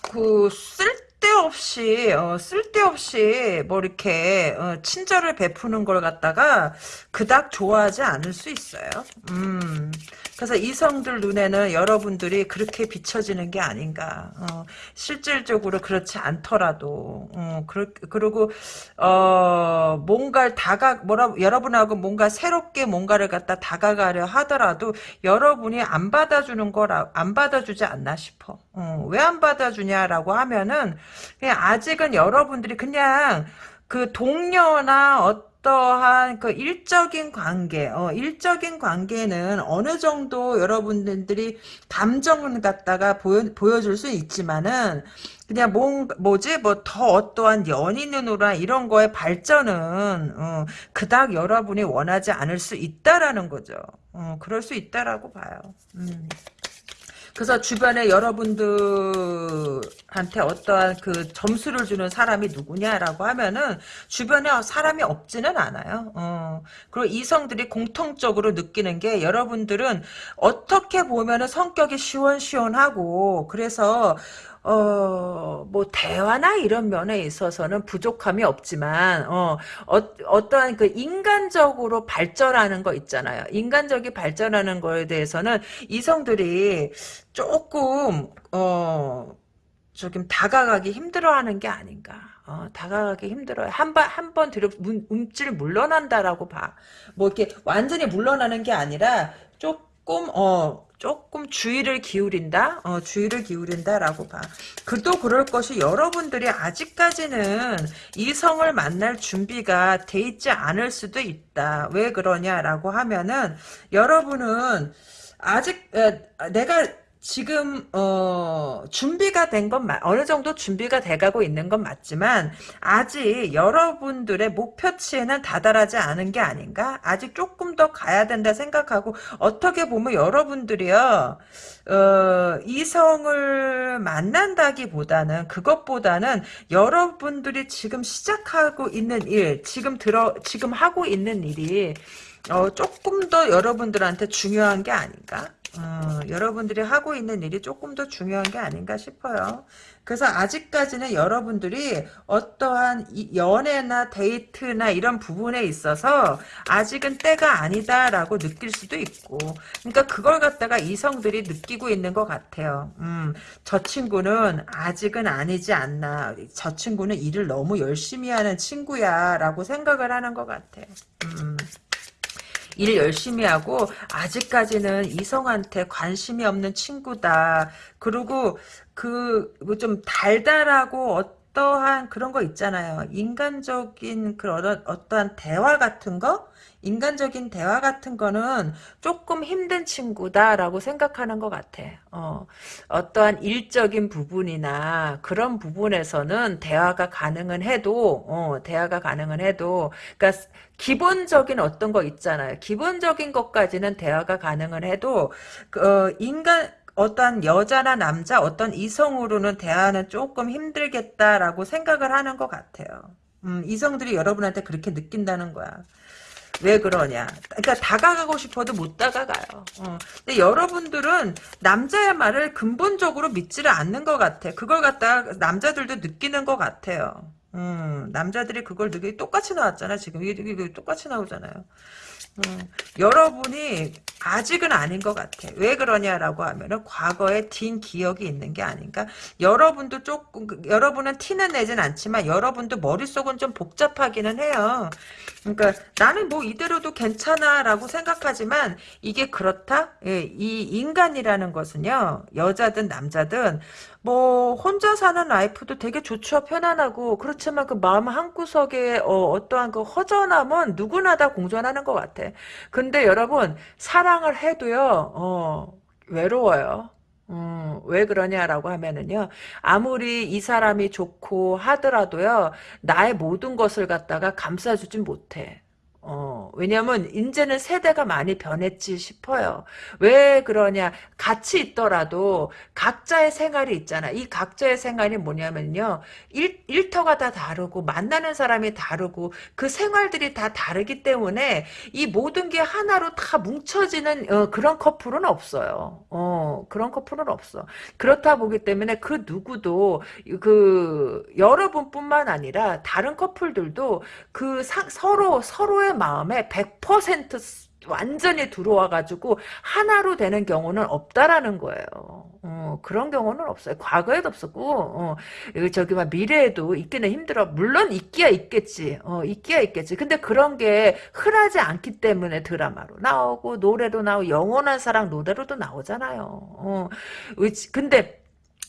그 쓸데없이 어, 쓸데없이 뭐 이렇게 어, 친절을 베푸는 걸 갖다가 그닥 좋아하지 않을 수 있어요. 음. 그래서 이성들 눈에는 여러분들이 그렇게 비춰지는 게 아닌가. 어, 실질적으로 그렇지 않더라도, 어, 그러, 그리고, 어, 뭔가를 다가, 뭐라, 여러분하고 뭔가 새롭게 뭔가를 갖다 다가가려 하더라도 여러분이 안 받아주는 거라, 안 받아주지 않나 싶어. 어, 왜안 받아주냐라고 하면은, 아직은 여러분들이 그냥 그 동료나 어 어떠한 그 일적인 관계, 어, 일적인 관계는 어느 정도 여러분들이 감정을 갖다가 보여, 보여줄 수 있지만은, 그냥 뭐, 뭐지, 뭐, 더 어떠한 연인으로나 이런 거의 발전은, 어, 그닥 여러분이 원하지 않을 수 있다라는 거죠. 어, 그럴 수 있다라고 봐요. 음. 그래서 주변에 여러분들한테 한테 어떠한 그 점수를 주는 사람이 누구냐라고 하면은 주변에 사람이 없지는 않아요. 어. 그리고 이성들이 공통적으로 느끼는 게 여러분들은 어떻게 보면은 성격이 시원시원하고 그래서 어, 뭐, 대화나 이런 면에 있어서는 부족함이 없지만, 어, 어, 떠한 그 인간적으로 발전하는 거 있잖아요. 인간적이 발전하는 거에 대해서는 이성들이 조금, 어, 조금 다가가기 힘들어하는 게 아닌가. 어, 다가가기 힘들어요. 한 번, 한 번 들어, 움찔 물러난다라고 봐. 뭐, 이렇게 완전히 물러나는 게 아니라, 조 금, 어, 조금 주의를 기울인다? 어, 주의를 기울인다라고 봐. 그도 그럴 것이 여러분들이 아직까지는 이성을 만날 준비가 돼 있지 않을 수도 있다. 왜 그러냐라고 하면은 여러분은 아직 에, 내가 지금 어 준비가 된 건 어느 정도 준비가 돼가고 있는 건 맞지만 아직 여러분들의 목표치에는 다다르지 않은 게 아닌가? 아직 조금 더 가야 된다 생각하고 어떻게 보면 여러분들이요 어, 이성을 만난다기보다는 그것보다는 여러분들이 지금 시작하고 있는 일 지금 들어 지금 하고 있는 일이 어, 조금 더 여러분들한테 중요한 게 아닌가 어, 여러분들이 하고 있는 일이 조금 더 중요한 게 아닌가 싶어요. 그래서 아직까지는 여러분들이 어떠한 연애나 데이트나 이런 부분에 있어서 아직은 때가 아니다라고 느낄 수도 있고 그러니까 그걸 갖다가 이성들이 느끼고 있는 것 같아요. 음, 저 친구는 아직은 아니지 않나. 저 친구는 일을 너무 열심히 하는 친구야 라고 생각을 하는 것 같아. 음. 일 열심히 하고 아직까지는 이성한테 관심이 없는 친구다. 그리고 그좀 뭐 달달하고 어떠한 그런 거 있잖아요. 인간적인 그런 어떠한 대화 같은 거 인간적인 대화 같은 거는 조금 힘든 친구다라고 생각하는 것 같아. 어, 어떠한 일적인 부분이나 그런 부분에서는 대화가 가능은 해도, 어, 대화가 가능은 해도, 그러니까 기본적인 어떤 거 있잖아요. 기본적인 것까지는 대화가 가능은 해도, 어, 인간, 어떤 여자나 남자, 어떤 이성으로는 대화는 조금 힘들겠다라고 생각을 하는 것 같아요. 음, 이성들이 여러분한테 그렇게 느낀다는 거야. 왜 그러냐. 그러니까 다가가고 싶어도 못 다가가요. 어. 근데 여러분들은 남자의 말을 근본적으로 믿지를 않는 것 같아. 그걸 갖다 남자들도 느끼는 것 같아요. 음, 남자들이 그걸 느끼 똑같이 나왔잖아. 지금 이게, 이게 똑같이 나오잖아요. 음, 여러분이 아직은 아닌 것 같아. 왜 그러냐라고 하면은 과거에 딘 기억이 있는 게 아닌가? 여러분도 조금 여러분은 티는 내진 않지만 여러분도 머릿속은 좀 복잡하기는 해요. 그러니까 나는 뭐 이대로도 괜찮아라고 생각하지만 이게 그렇다? 예, 이 인간이라는 것은요. 여자든 남자든 뭐 혼자 사는 라이프도 되게 좋죠. 편안하고. 그렇지만 그 마음 한구석에 어, 떠한그 허전함은 누구나 다 공존하는 것 같아. 근데 여러분 사랑을 해도요 어, 외로워요. 음, 왜 그러냐라고 하면은요, 아무리 이 사람이 좋고 하더라도요, 나의 모든 것을 갖다가 감싸주진 못해. 어, 왜냐면 이제는 세대가 많이 변했지 싶어요. 왜 그러냐? 같이 있더라도 각자의 생활이 있잖아. 이 각자의 생활이 뭐냐면요. 일, 일터가 다 다르고 만나는 사람이 다르고 그 생활들이 다 다르기 때문에 이 모든 게 하나로 다 뭉쳐지는 어, 그런 커플은 없어요. 어, 그런 커플은 없어. 그렇다 보기 때문에 그 누구도 그 여러분뿐만 아니라 다른 커플들도 그 사, 서로 서로의 마음에 100% 완전히 들어와가지고 하나로 되는 경우는 없다라는 거예요. 어, 그런 경우는 없어요. 과거에도 없었고, 어, 저기 막 미래에도 있기는 힘들어. 물론 있기야 있겠지. 어, 있기야 있겠지. 근데 그런 게 흔하지 않기 때문에 드라마로 나오고 노래로 나오고 영원한 사랑 노래로도 나오잖아요. 어, 근데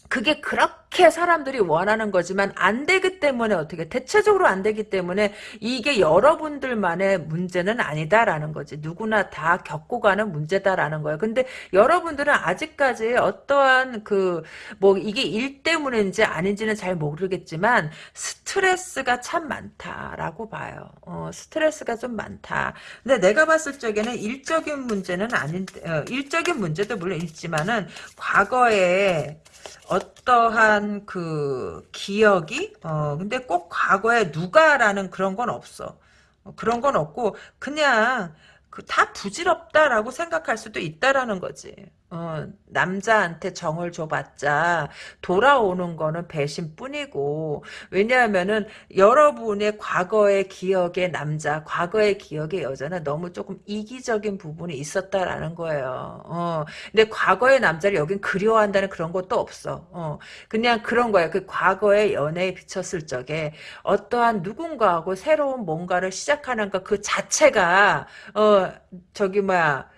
그게 그렇게 사람들이 원하는 거지만 안 되기 때문에 어떻게 대체적으로 안 되기 때문에 이게 여러분들만의 문제는 아니다라는 거지. 누구나 다 겪고 가는 문제다라는 거예요. 근데 여러분들은 아직까지 어떠한 그 뭐 이게 일 때문인지 아닌지는 잘 모르겠지만 스트레스가 참 많다라고 봐요. 어, 스트레스가 좀 많다. 근데 내가 봤을 적에는 일적인 문제는 아닌 어, 일적인 문제도 물론 있지만은 과거에 어떠한 그 기억이 어 근데 꼭 과거에 누가라는 그런 건 없어. 어, 그런 건 없고 그냥 그 다 부질없다라고 생각할 수도 있다라는 거지. 어, 남자한테 정을 줘봤자 돌아오는 거는 배신뿐이고 왜냐하면은 여러분의 과거의 기억의 남자, 과거의 기억의 여자는 너무 조금 이기적인 부분이 있었다라는 거예요. 어, 근데 과거의 남자를 여긴 그리워한다는 그런 것도 없어. 어, 그냥 그런 거예요. 그 과거의 연애에 비쳤을 적에 어떠한 누군가하고 새로운 뭔가를 시작하는 것 그 자체가 어 저기 뭐야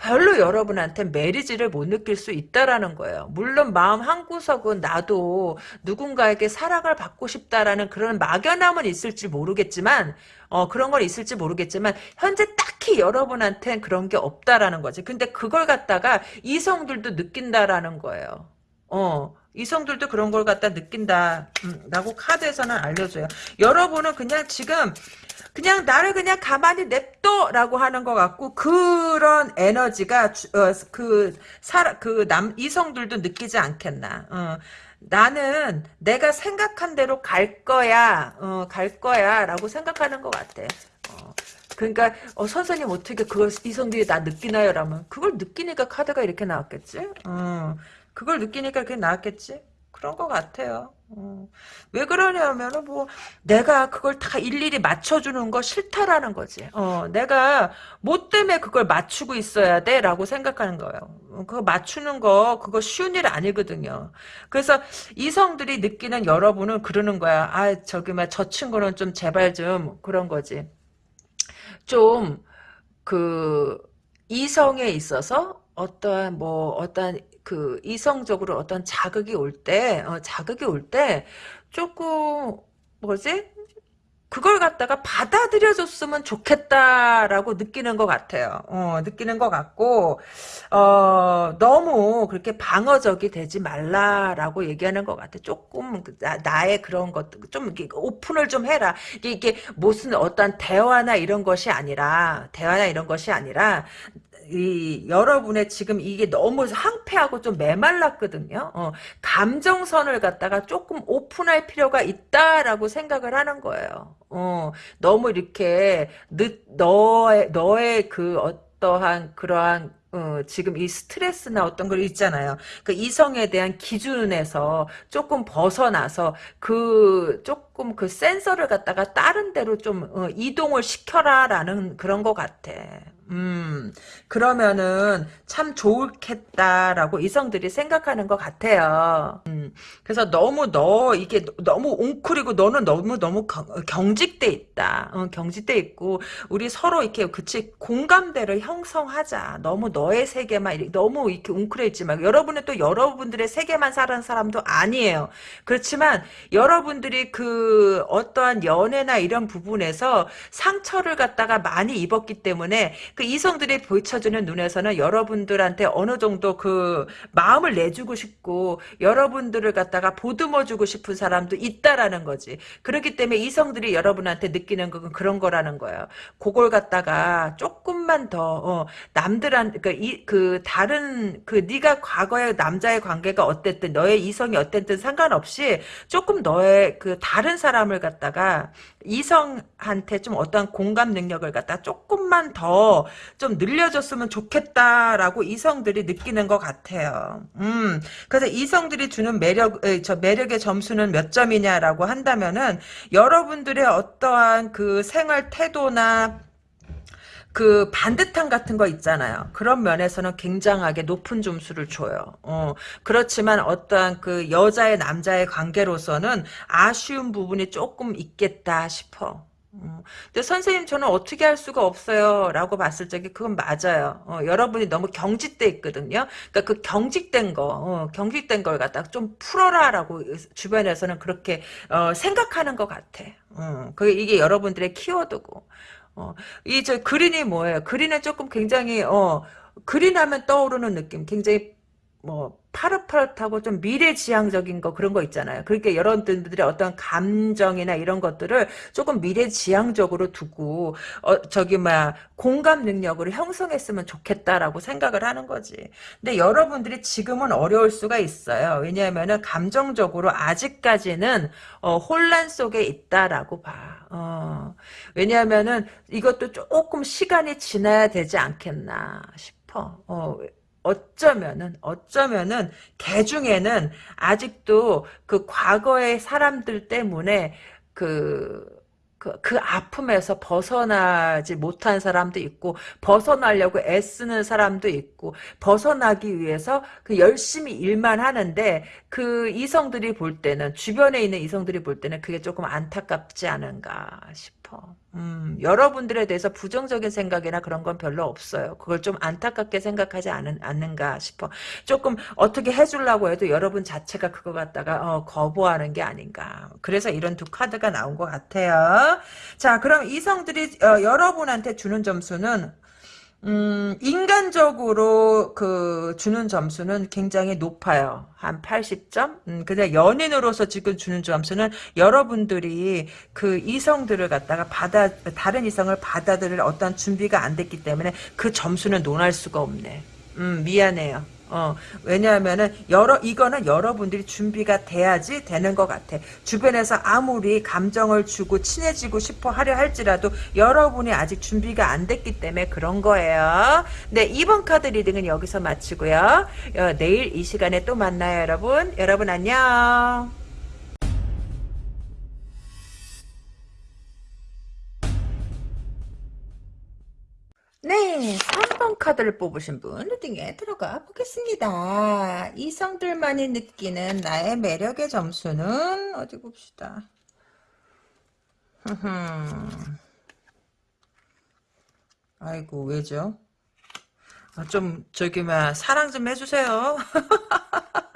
별로 여러분한테 메리지를 못 느낄 수 있다라는 거예요. 물론 마음 한구석은 나도 누군가에게 사랑을 받고 싶다라는 그런 막연함은 있을지 모르겠지만 어 그런 건 있을지 모르겠지만 현재 딱히 여러분한테는 그런 게 없다라는 거지. 근데 그걸 갖다가 이성들도 느낀다라는 거예요. 어 이성들도 그런 걸 갖다 느낀다. 음, 라고 카드에서는 알려줘요. 여러분은 그냥 지금 그냥 나를 그냥 가만히 냅둬라고 하는 것 같고 그런 에너지가 어, 그 그남 이성들도 느끼지 않겠나. 어. 나는 내가 생각한 대로 갈 거야, 어, 갈 거야라고 생각하는 것 같아. 어. 그러니까 어, 선생님 어떻게 그걸 이성들이 나 느끼나요? 라면 그걸 느끼니까 카드가 이렇게 나왔겠지. 어. 그걸 느끼니까 그게 나왔겠지. 그런 것 같아요. 어. 왜 그러냐면은 뭐 내가 그걸 다 일일이 맞춰주는 거 싫다라는 거지. 어, 내가 뭐 때문에 그걸 맞추고 있어야 돼라고 생각하는 거예요. 어, 그거 맞추는 거 그거 쉬운 일 아니거든요. 그래서 이성들이 느끼는 여러분은 그러는 거야. 아 저기 막저 친구는 좀 제발 좀 그런 거지. 좀 그 이성에 있어서 어떠한 뭐 어떠한 그 이성적으로 어떤 자극이 올 때, 어, 자극이 올 때 조금 뭐지? 그걸 갖다가 받아들여줬으면 좋겠다라고 느끼는 것 같아요. 어, 느끼는 것 같고, 어, 너무 그렇게 방어적이 되지 말라라고 얘기하는 것 같아. 조금 그 나, 의 그런 것, 좀 오픈을 좀 해라. 이게, 이게 무슨 어떤 대화나 이런 것이 아니라, 대화나 이런 것이 아니라, 이 여러분의 지금 이게 너무 항폐하고 좀 메말랐거든요. 어, 감정선을 갖다가 조금 오픈할 필요가 있다라고 생각을 하는 거예요. 어, 너무 이렇게 늦, 너의 너의 그 어떠한 그러한 어, 지금 이 스트레스나 어떤 걸 있잖아요. 그 이성에 대한 기준에서 조금 벗어나서 그 조금 그 센서를 갖다가 다른 데로 좀 어, 이동을 시켜라라는 그런 것 같아. 음, 그러면은 참 좋겠다라고 이성들이 생각하는 것 같아요. 음, 그래서 너무 너, 이게 너무 웅크리고 너는 너무 너무 경직돼 있다. 어, 경직돼 있고, 우리 서로 이렇게, 그치, 공감대를 형성하자. 너무 너의 세계만, 너무 이렇게 웅크려 있지 말고, 여러분은 또 여러분들의 세계만 사는 사람도 아니에요. 그렇지만, 여러분들이 그, 어떠한 연애나 이런 부분에서 상처를 갖다가 많이 입었기 때문에, 그 이성들이 보여주는 눈에서는 여러분들한테 어느 정도 그 마음을 내주고 싶고 여러분들을 갖다가 보듬어주고 싶은 사람도 있다라는 거지. 그렇기 때문에 이성들이 여러분한테 느끼는 건 그런 거라는 거예요. 그걸 갖다가 조금만 더 어, 남들한 그, 이, 그 다른 그 네가 과거의 남자의 관계가 어땠든 너의 이성이 어땠든 상관없이 조금 너의 그 다른 사람을 갖다가 이성한테 좀 어떠한 공감 능력을 갖다 조금만 더 좀 늘려줬으면 좋겠다라고 이성들이 느끼는 것 같아요. 음, 그래서 이성들이 주는 매력, 저 매력의 점수는 몇 점이냐라고 한다면은 여러분들의 어떠한 그 생활 태도나 그 반듯함 같은 거 있잖아요. 그런 면에서는 굉장하게 높은 점수를 줘요. 어, 그렇지만 어떠한 그 여자의 남자의 관계로서는 아쉬운 부분이 조금 있겠다 싶어. 어, 근데 선생님 저는 어떻게 할 수가 없어요 라고 봤을 적에 그건 맞아요 어, 여러분이 너무 경직돼 있거든요 그러니까 그 경직된 거 어, 경직된 걸 갖다 좀 풀어라 라고 주변에서는 그렇게 어, 생각하는 것 같아 어, 그게 이게 여러분들의 키워드고 어, 이 저 그린이 뭐예요? 그린은 조금 굉장히 어 그린하면 떠오르는 느낌, 굉장히 뭐 파릇파릇하고 좀 미래지향적인 거 그런 거 있잖아요. 그러니까 여러분들의 어떤 감정이나 이런 것들을 조금 미래지향적으로 두고 어 저기 막 공감 능력을 형성했으면 좋겠다라고 생각을 하는 거지. 근데 여러분들이 지금은 어려울 수가 있어요. 왜냐하면은 감정적으로 아직까지는 어, 혼란 속에 있다라고 봐. 어. 왜냐하면은 이것도 조금 시간이 지나야 되지 않겠나 싶어. 어. 어쩌면은 어쩌면은 개 중에는 아직도 그 과거의 사람들 때문에 그, 그, 그 아픔에서 벗어나지 못한 사람도 있고, 벗어나려고 애쓰는 사람도 있고, 벗어나기 위해서 그 열심히 일만 하는데, 그 이성들이 볼 때는, 주변에 있는 이성들이 볼 때는 그게 조금 안타깝지 않은가 싶어. 음, 여러분들에 대해서 부정적인 생각이나 그런 건 별로 없어요. 그걸 좀 안타깝게 생각하지 않은, 않는가 싶어. 조금 어떻게 해주려고 해도 여러분 자체가 그거 갖다가 어, 거부하는 게 아닌가. 그래서 이런 두 카드가 나온 것 같아요. 자, 그럼 이성들이 어, 여러분한테 주는 점수는 음, 인간적으로 그 주는 점수는 굉장히 높아요. 한 80점? 음, 근데 연인으로서 지금 주는 점수는 여러분들이 그 이성들을 갖다가 받아, 다른 이성을 받아들일 어떤 준비가 안 됐기 때문에 그 점수는 논할 수가 없네. 음, 미안해요. 어, 왜냐하면은, 여러, 이거는 여러분들이 준비가 돼야지 되는 것 같아. 주변에서 아무리 감정을 주고 친해지고 싶어 하려 할지라도 여러분이 아직 준비가 안 됐기 때문에 그런 거예요. 네, 이번 카드 reading은 여기서 마치고요. 어, 내일 이 시간에 또 만나요, 여러분. 여러분 안녕. 네, 3번 카드를 뽑으신 분 reading에 들어가 보겠습니다. 이성들만이 느끼는 나의 매력의 점수는 어디 봅시다. 아이고 왜죠? 아, 좀 저기 막 사랑 좀 해주세요.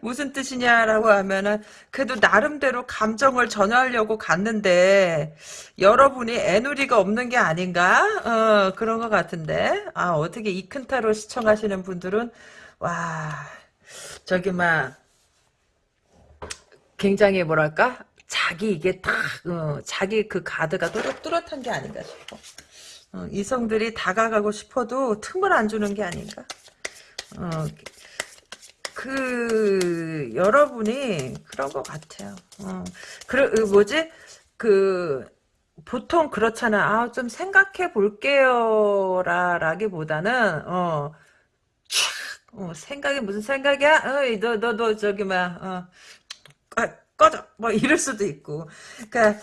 무슨 뜻이냐라고 하면은 그래도 나름대로 감정을 전하려고 갔는데 여러분이 애누리가 없는 게 아닌가? 어, 그런 것 같은데. 아 어떻게 이 큰 타로 시청하시는 분들은 와 저기 막 굉장히 뭐랄까? 자기 이게 딱 어, 자기 그 가드가 뚜렷, 뚜렷한 게 아닌가 싶어 어, 이성들이 다가가고 싶어도 틈을 안 주는 게 아닌가? 어, 그 여러분이 그런 것 같아요. 어. 그 뭐지 그 보통 그렇잖아. 아, 좀 생각해 볼게요. 라기보다는, 어, 어, 생각이 무슨 생각이야? 어, 너, 너, 너, 저기, 막, 어, 아, 꺼져. 뭐, 이럴 수도 있고. 그니까,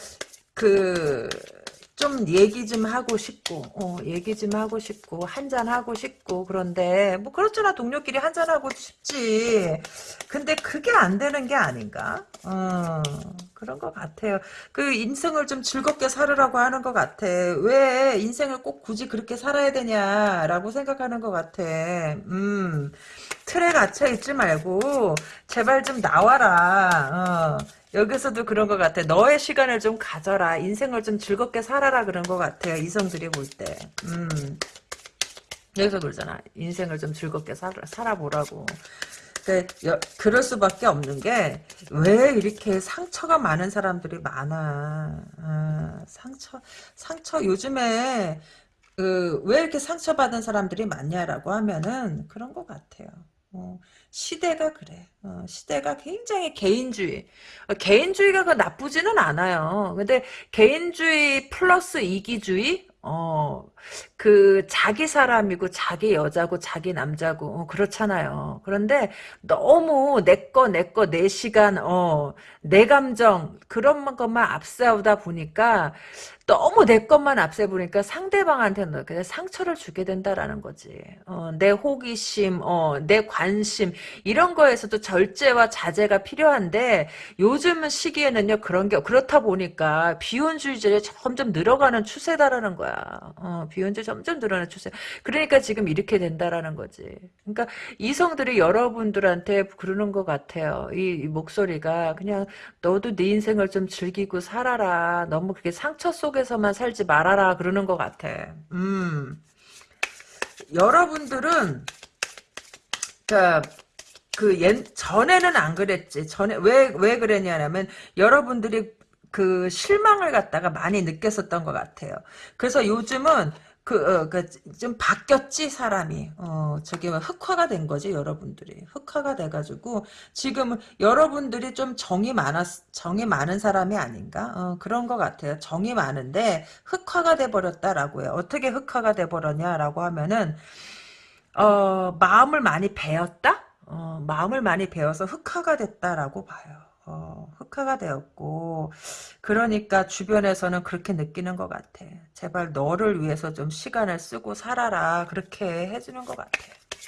그, 좀 얘기 좀 하고 싶고 어, 얘기 좀 하고 싶고 한잔 하고 싶고 그런데 뭐 그렇잖아. 동료끼리 한잔 하고 싶지. 근데 그게 안 되는 게 아닌가? 어, 그런 것 같아요. 그 인생을 좀 즐겁게 살으라고 하는 것 같아. 왜 인생을 꼭 굳이 그렇게 살아야 되냐라고 생각하는 것 같아. 음 틀에 갇혀 있지 말고 제발 좀 나와라. 어. 여기서도 그런 것 같아. 너의 시간을 좀 가져라. 인생을 좀 즐겁게 살아라 그런 것 같아요. 이성들이 볼 때. 음. 여기서 그러잖아. 인생을 좀 즐겁게 살아, 살아보라고. 그, 여, 그럴 수밖에 없는 게, 왜 이렇게 상처가 많은 사람들이 많아. 아, 상처, 상처, 요즘에, 그, 왜 이렇게 상처받은 사람들이 많냐라고 하면은, 그런 것 같아요. 어, 시대가 그래. 어, 시대가 굉장히 개인주의. 어, 개인주의가 그 나쁘지는 않아요. 근데 개인주의 플러스 이기주의? 어, 그, 자기 사람이고, 자기 여자고, 자기 남자고, 어, 그렇잖아요. 그런데 너무 내 거, 내 거, 내 시간, 어, 내 감정, 그런 것만 앞세우다 보니까, 너무 내 것만 앞세 보니까 상대방한테는 그냥 상처를 주게 된다라는 거지. 어, 내 호기심, 어, 내 관심 이런 거에서도 절제와 자제가 필요한데 요즘 시기에는요 그런 게 그렇다 보니까 비혼주의자가 점점 늘어가는 추세다라는 거야. 어, 비혼주의 점점 늘어나는 추세. 그러니까 지금 이렇게 된다라는 거지. 그러니까 이성들이 여러분들한테 그러는 것 같아요. 이, 이 목소리가 그냥 너도 네 인생을 좀 즐기고 살아라. 너무 그게 상처 속 속에서만 살지 말아라 그러는 것 같아. 음. 여러분들은 그 옛, 전에는 안 그랬지. 전에 왜 왜 그랬냐면 여러분들이 그 실망을 갖다가 많이 느꼈었던 것 같아요. 그래서 요즘은 그, 어, 그, 좀 바뀌었지, 사람이. 어, 뭐 흑화가 된 거지, 여러분들이. 흑화가 돼가지고, 지금 여러분들이 좀 정이 많았, 정이 많은 사람이 아닌가? 어, 그런 것 같아요. 정이 많은데, 흑화가 돼버렸다라고 해요. 어떻게 흑화가 돼버렸냐라고 하면은, 어, 마음을 많이 배웠다? 어, 마음을 많이 배워서 흑화가 됐다라고 봐요. 어, 흑화가 되었고 그러니까 주변에서는 그렇게 느끼는 것 같아. 제발 너를 위해서 좀 시간을 쓰고 살아라. 그렇게 해주는 것 같아.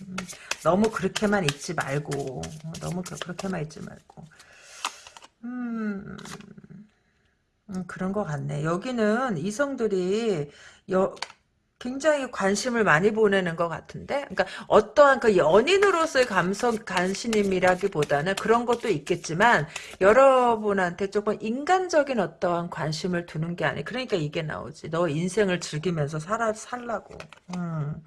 음, 너무 그렇게만 있지 말고 어, 너무 그, 그렇게만 있지 말고 음, 음, 그런 것 같네. 여기는 이성들이 여, 굉장히 관심을 많이 보내는 것 같은데, 그러니까 어떠한 그 연인으로서의 감성 관심이라기보다는 그런 것도 있겠지만 여러분한테 조금 인간적인 어떠한 관심을 두는 게 아니. 그러니까 이게 나오지. 너 인생을 즐기면서 살아 살라고. 음.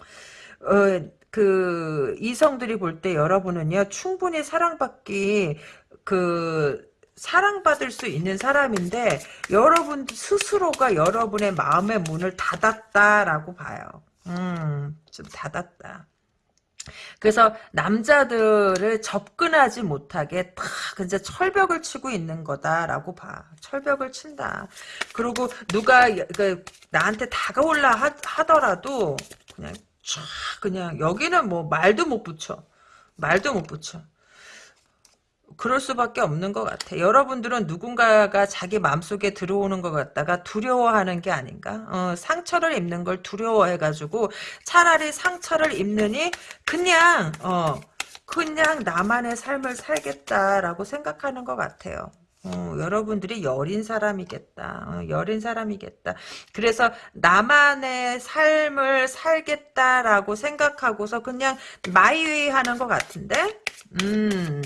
어, 그 이성들이 볼 때 여러분은요 충분히 사랑받기 그 사랑받을 수 있는 사람인데 여러분 스스로가 여러분의 마음의 문을 닫았다라고 봐요. 음, 좀 닫았다. 그래서 남자들을 접근하지 못하게 탁 이제 철벽을 치고 있는 거다라고 봐. 철벽을 친다. 그리고 누가 그 나한테 다가올라 하, 더라도 그냥 쫙 그냥 여기는 뭐 말도 못 붙여. 말도 못 붙여. 그럴 수밖에 없는 것 같아. 여러분들은 누군가가 자기 마음속에 들어오는 것 같다가 두려워하는 게 아닌가? 어, 상처를 입는 걸 두려워해가지고 차라리 상처를 입느니 그냥 어 그냥 나만의 삶을 살겠다라고 생각하는 것 같아요. 어, 여러분들이 여린 사람이겠다. 어, 여린 사람이겠다. 그래서 나만의 삶을 살겠다라고 생각하고서 그냥 마이웨이 하는 것 같은데? 음,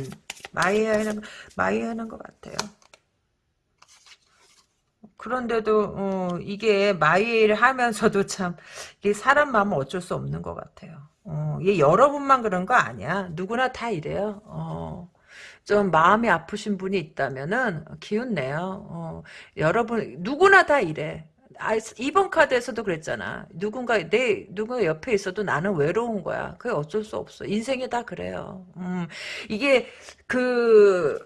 마이하는 마이하는 것 같아요. 그런데도 어, 이게 마이를 하면서도 참 이게 사람 마음은 어쩔 수 없는 것 같아요. 어, 이게 여러분만 그런 거 아니야. 누구나 다 이래요. 어, 좀 마음이 아프신 분이 있다면은 기운 내요. 어, 여러분 누구나 다 이래. 아, 이번 카드에서도 그랬잖아. 누군가 내 누군가 옆에 있어도 나는 외로운 거야. 그게 어쩔 수 없어. 인생이 다 그래요. 음, 이게 그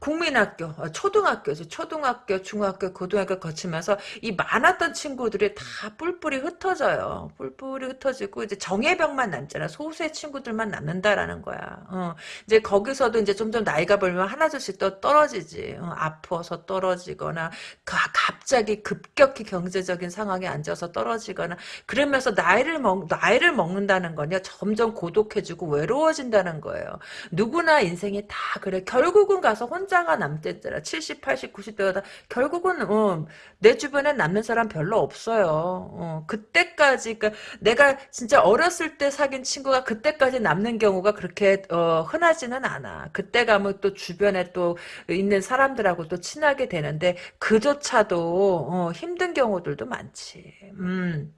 국민학교, 어, 초등학교죠. 초등학교, 중학교, 고등학교 거치면서 이 많았던 친구들이 다 뿔뿔이 흩어져요. 뿔뿔이 흩어지고 이제 정예병만 남잖아. 소수의 친구들만 남는다라는 거야. 어, 이제 거기서도 이제 점점 나이가 벌면 하나둘씩 또 떨어지지. 어, 아파서 떨어지거나 가, 갑자기 급격히 경제적인 상황에 앉아서 떨어지거나 그러면서 나이를 먹 나이를 먹는다는 거냐 점점 고독해지고 외로워진다는 거예요. 누구나 인생이 다 그래. 결국은 가서 혼자가 남댔더라. 70, 80, 90대가 결국은 어, 내 주변에 남는 사람 별로 없어요. 어, 그때까지 그러니까 내가 진짜 어렸을 때 사귄 친구가 그때까지 남는 경우가 그렇게 어, 흔하지는 않아. 그때 가면 또 주변에 또 있는 사람들하고 또 친하게 되는데 그조차도 어, 힘든 경우들도 많지. 음.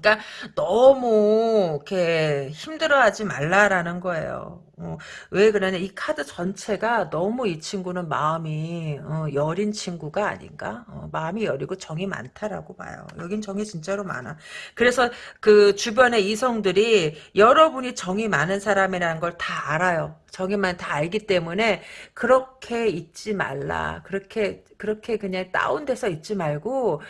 그러니까 너무 이렇게 힘들어하지 말라라는 거예요. 어, 왜 그러냐? 이 카드 전체가 너무 이 친구는 마음이 어, 여린 친구가 아닌가? 어, 마음이 여리고 정이 많다라고 봐요. 여긴 정이 진짜로 많아. 그래서 그 주변의 이성들이 여러분이 정이 많은 사람이라는 걸 다 알아요. 정이만 다 알기 때문에 그렇게 있지 말라. 그렇게 그렇게 그냥 다운돼서 있지 말고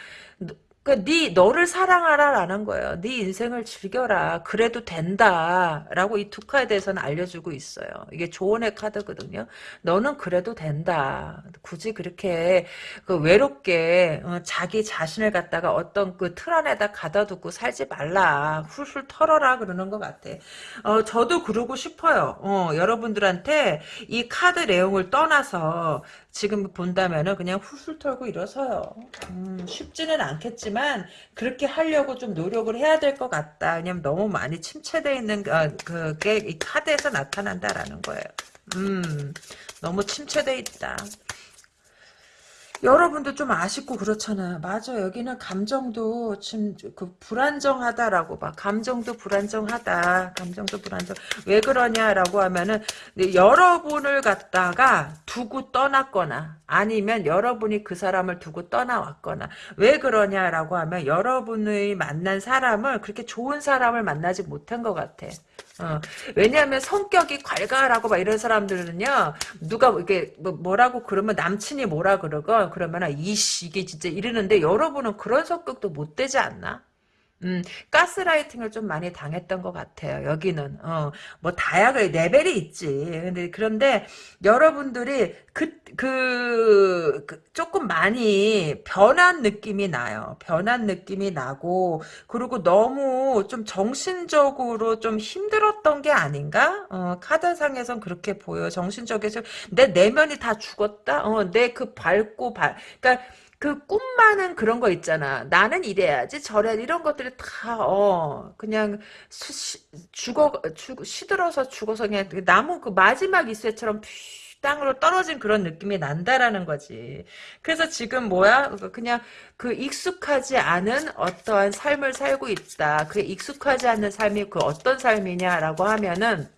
그러니까 네 너를 사랑하라라는 거예요. 네 인생을 즐겨라. 그래도 된다라고 이 두 카드에 대해서는 알려주고 있어요. 이게 조언의 카드거든요. 너는 그래도 된다. 굳이 그렇게 그 외롭게 어, 자기 자신을 갖다가 어떤 그 틀 안에다 가둬두고 살지 말라. 훌훌 털어라 그러는 것 같아. 어, 저도 그러고 싶어요. 어, 여러분들한테 이 카드 내용을 떠나서 지금 본다면은 그냥 훌훌 털고 일어서요. 음, 쉽지는 않겠지만 그렇게 하려고 좀 노력을 해야 될 것 같다. 왜냐면 너무 많이 침체되어 있는 어, 그게 이 카드에서 나타난다라는 거예요. 음, 너무 침체되어 있다. 여러분도 좀 아쉽고 그렇잖아. 맞아. 여기는 감정도 지금 그 불안정하다라고 봐. 감정도 불안정하다. 감정도 불안정. 왜 그러냐라고 하면은 여러분을 갖다가 두고 떠났거나 아니면 여러분이 그 사람을 두고 떠나왔거나 왜 그러냐라고 하면 여러분의 만난 사람을 그렇게 좋은 사람을 만나지 못한 것 같아. 어, 왜냐하면 성격이 괄괄하고 막 이런 사람들은요 누가 이게 뭐 뭐라고 그러면 남친이 뭐라 그러고 그러면 이씨 이게 진짜 이러는데 여러분은 그런 성격도 못 되지 않나? 음, 가스라이팅을 좀 많이 당했던 것 같아요. 여기는 어, 뭐 다양한 레벨이 있지. 근데 그런데 여러분들이 그, 그, 그 조금 많이 변한 느낌이 나요. 변한 느낌이 나고 그리고 너무 좀 정신적으로 좀 힘들었던 게 아닌가? 어, 카드상에선 그렇게 보여. 정신적으로 내 내면이 다 죽었다. 어, 내 그 밝고 발, 그러니까. 그 꿈만은 그런 거 있잖아. 나는 이래야지 저래 이런 것들이 다 어 그냥 수, 시, 죽어 죽 시들어서 죽어서 그냥 나무 그 마지막 이슬처럼 땅으로 떨어진 그런 느낌이 난다라는 거지. 그래서 지금 뭐야? 그냥 그 익숙하지 않은 어떠한 삶을 살고 있다. 그 익숙하지 않는 삶이 그 어떤 삶이냐라고 하면은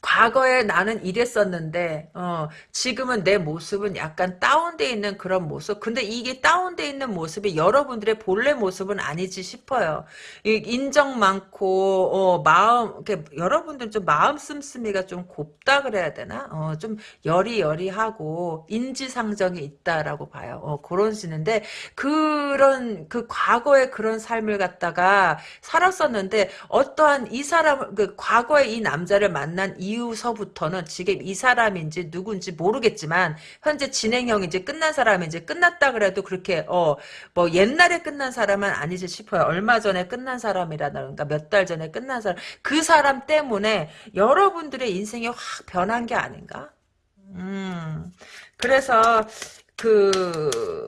과거에 나는 이랬었는데 어, 지금은 내 모습은 약간 다운돼 있는 그런 모습. 근데 이게 다운돼 있는 모습이 여러분들의 본래 모습은 아니지 싶어요. 인정 많고 어, 마음 이렇게 여러분들 좀 마음 씀씀이가 좀 곱다 그래야 되나? 어, 좀 여리여리하고 인지상정이 있다라고 봐요. 어, 그런 시는데 그런 그 과거의 그런 삶을 갖다가 살았었는데 어떠한 이 사람 그 과거에 이 남자를 만난 이 후서부터는 지금 이 사람인지 누군지 모르겠지만 현재 진행형인지 끝난 사람인지 끝났다 그래도 그렇게 어 뭐 옛날에 끝난 사람은 아니지 싶어요. 얼마 전에 끝난 사람이라든가 몇 달 전에 끝난 사람 그 사람 때문에 여러분들의 인생이 확 변한 게 아닌가? 음 그래서 그,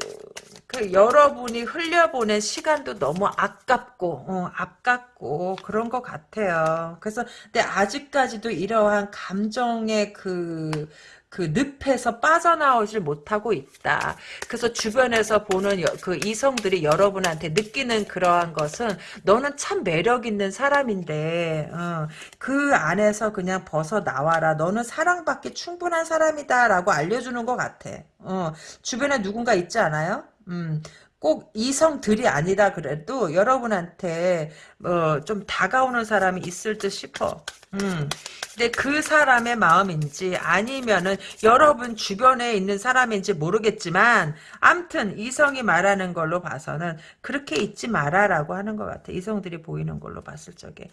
그 여러분이 흘려보낸 시간도 너무 아깝고 어, 아깝고 그런 것 같아요. 그래서 근데 아직까지도 이러한 감정의 그그 늪에서 빠져나오질 못하고 있다. 그래서 주변에서 보는 여, 그 이성들이 여러분한테 느끼는 그러한 것은 너는 참 매력 있는 사람인데 어, 그 안에서 그냥 벗어 나와라. 너는 사랑받기 충분한 사람이다 라고 알려주는 것 같아. 어, 주변에 누군가 있지 않아요? 음, 꼭 이성들이 아니다 그래도 여러분한테 어, 좀 다가오는 사람이 있을 듯 싶어. 음. 근데 그 사람의 마음인지 아니면은 여러분 주변에 있는 사람인지 모르겠지만 암튼 이성이 말하는 걸로 봐서는 그렇게 잊지 마라라고 하는 것 같아. 이성들이 보이는 걸로 봤을 적에.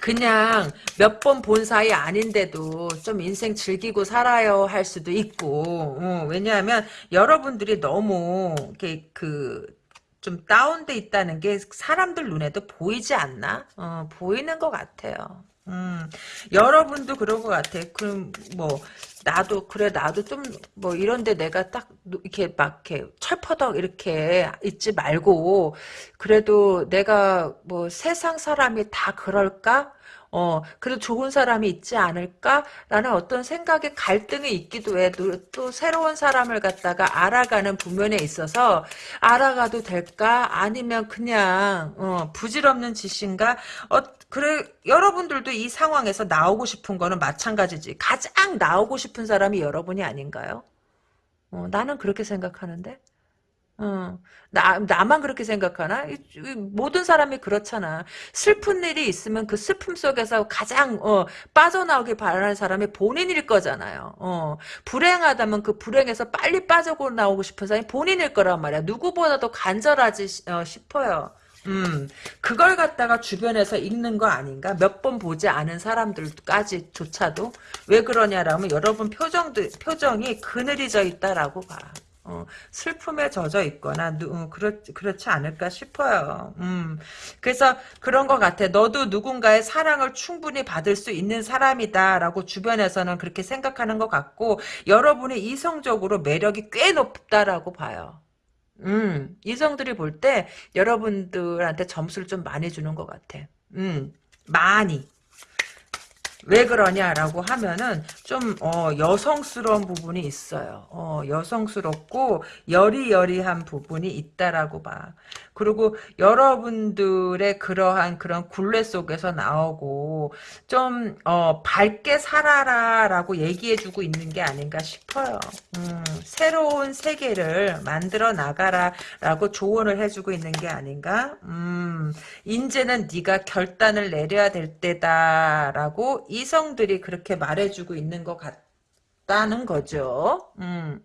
그냥 몇 번 본 사이 아닌데도 좀 인생 즐기고 살아요 할 수도 있고 어, 왜냐하면 여러분들이 너무 이렇게 그 좀 다운돼 있다는 게 사람들 눈에도 보이지 않나? 어, 보이는 것 같아요. 음, 여러분도 그런 것 같아. 그럼 뭐 나도 그래 나도 좀 뭐 이런데 내가 딱 이렇게 막 이렇게 철퍼덕 이렇게 있지 말고 그래도 내가 뭐 세상 사람이 다 그럴까? 어, 그래도 좋은 사람이 있지 않을까라는 어떤 생각의 갈등이 있기도 해. 또, 또 새로운 사람을 갖다가 알아가는 부면에 있어서 알아가도 될까? 아니면 그냥 어, 부질없는 짓인가? 어, 그래 여러분들도 이 상황에서 나오고 싶은 거는 마찬가지지. 가장 나오고 싶은 사람이 여러분이 아닌가요? 어, 나는 그렇게 생각하는데. 어, 나, 나만 그렇게 생각하나? 모든 사람이 그렇잖아. 슬픈 일이 있으면 그 슬픔 속에서 가장, 어, 빠져나오길 바라는 사람이 본인일 거잖아요. 어, 불행하다면 그 불행에서 빨리 빠져나오고 싶은 사람이 본인일 거란 말이야. 누구보다도 간절하지, 어, 싶어요. 음, 그걸 갖다가 주변에서 읽는 거 아닌가? 몇 번 보지 않은 사람들까지 조차도 왜 그러냐라면 여러분 표정도 표정이 그늘이 져 있다라고 봐. 어, 슬픔에 젖어 있거나 어, 그렇, 그렇지 않을까 싶어요. 음, 그래서 그런 것 같아. 너도 누군가의 사랑을 충분히 받을 수 있는 사람이다 라고 주변에서는 그렇게 생각하는 것 같고 여러분이 이성적으로 매력이 꽤 높다라고 봐요. 음, 이성들이 볼 때 여러분들한테 점수를 좀 많이 주는 것 같아. 음, 많이. 왜 그러냐라고 하면은 좀 어, 여성스러운 부분이 있어요. 어, 여성스럽고 여리여리한 부분이 있다라고 봐. 그리고 여러분들의 그러한 그런 굴레 속에서 나오고 좀 어, 밝게 살아라라고 얘기해주고 있는 게 아닌가 싶어요. 음, 새로운 세계를 만들어 나가라라고 조언을 해주고 있는 게 아닌가. 음, 이제는 네가 결단을 내려야 될 때다라고 이성들이 그렇게 말해주고 있는 것 같다는 거죠. 음,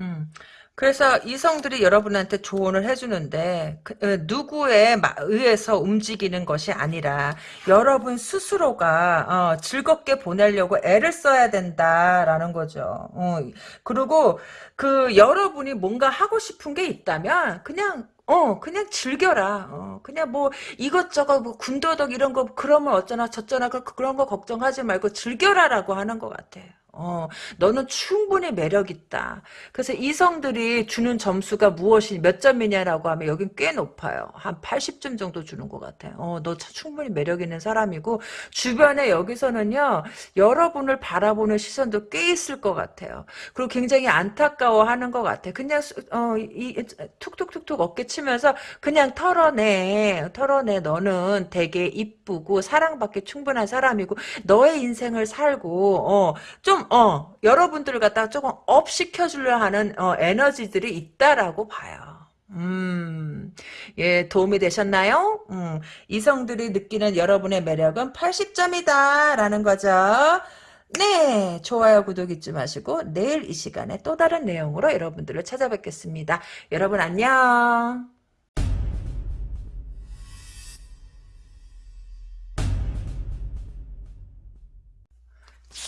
음. 그래서 이성들이 여러분한테 조언을 해주는데 그, 어, 누구에 의해서 움직이는 것이 아니라 여러분 스스로가 어, 즐겁게 보내려고 애를 써야 된다라는 거죠. 어, 그리고 그 여러분이 뭔가 하고 싶은 게 있다면 그냥 어, 그냥 즐겨라. 어, 그냥 뭐 이것저것 뭐 군더더기 이런 거 그러면 어쩌나 저쩌나 그, 그런 거 걱정하지 말고 즐겨라라고 하는 것 같아요. 어, 너는 충분히 매력 있다. 그래서 이성들이 주는 점수가 무엇이 몇 점이냐라고 하면 여긴 꽤 높아요. 한 80점 정도 주는 것 같아요. 어, 너 충분히 매력 있는 사람이고 주변에 여기서는요 여러분을 바라보는 시선도 꽤 있을 것 같아요. 그리고 굉장히 안타까워하는 것 같아. 그냥 어, 이, 툭툭툭툭 어깨 치면서 그냥 털어내, 털어내. 너는 되게 이쁘고 사랑받기 충분한 사람이고 너의 인생을 살고 어, 좀 어, 여러분들을 갖다가 조금 up 시켜주려 하는 어, 에너지들이 있다라고 봐요. 음, 예, 도움이 되셨나요? 음, 이성들이 느끼는 여러분의 매력은 80점이다 라는 거죠. 네, 좋아요, 구독 잊지 마시고 내일 이 시간에 또 다른 내용으로 여러분들을 찾아뵙겠습니다. 여러분 안녕.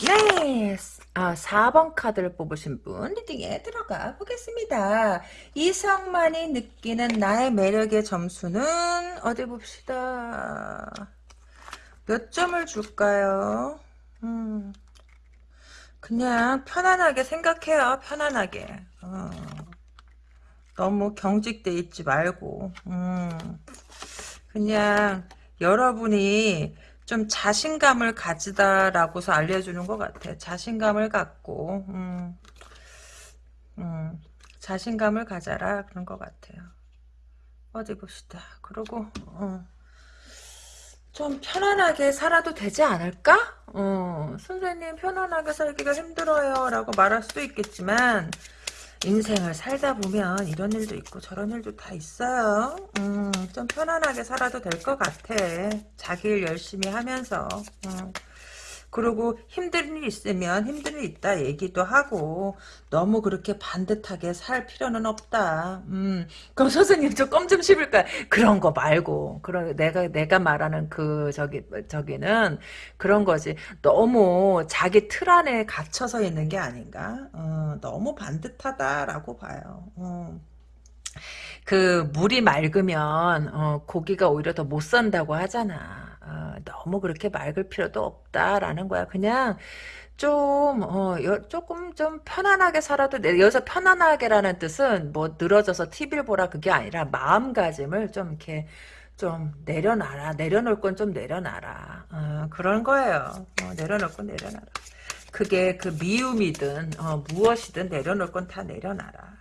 네. 아, 4번 카드를 뽑으신 분 리딩에 들어가 보겠습니다. 이성만이 느끼는 나의 매력의 점수는 어디 봅시다. 몇 점을 줄까요? 음, 그냥 편안하게 생각해요. 편안하게. 어, 너무 경직돼 있지 말고 음, 그냥 여러분이 좀 자신감을 가지다라고서 알려주는 것 같아. 자신감을 갖고, 음, 음, 자신감을 가져라 그런 것 같아요. 어디 봅시다. 그리고 어, 좀 편안하게 살아도 되지 않을까? 어, 선생님 편안하게 살기가 힘들어요 라고 말할 수도 있겠지만 인생을 살다 보면 이런 일도 있고 저런 일도 다 있어요. 음, 좀 편안하게 살아도 될 것 같아. 자기 일 열심히 하면서. 음. 그리고 힘든 일 있으면 힘든 일 있다 얘기도 하고 너무 그렇게 반듯하게 살 필요는 없다. 음. 그럼 선생님 저 껌 좀 씹을까? 그런 거 말고 그런 내가 내가 말하는 그 저기 저기는 그런 거지. 너무 자기 틀 안에 갇혀서 있는 게 아닌가? 어, 너무 반듯하다라고 봐요. 어. 그 물이 맑으면 어, 고기가 오히려 더 못 산다고 하잖아. 어, 너무 그렇게 맑을 필요도 없다라는 거야. 그냥 좀, 어, 여, 조금 좀 편안하게 살아도 돼. 여기서 편안하게라는 뜻은 뭐 늘어져서 TV를 보라 그게 아니라 마음가짐을 좀 이렇게 좀 내려놔라. 내려놓을 건 좀 내려놔라. 어, 그런 거예요. 어, 내려놓을 건 내려놔라. 그게 그 미움이든 어, 무엇이든 내려놓을 건 다 내려놔라.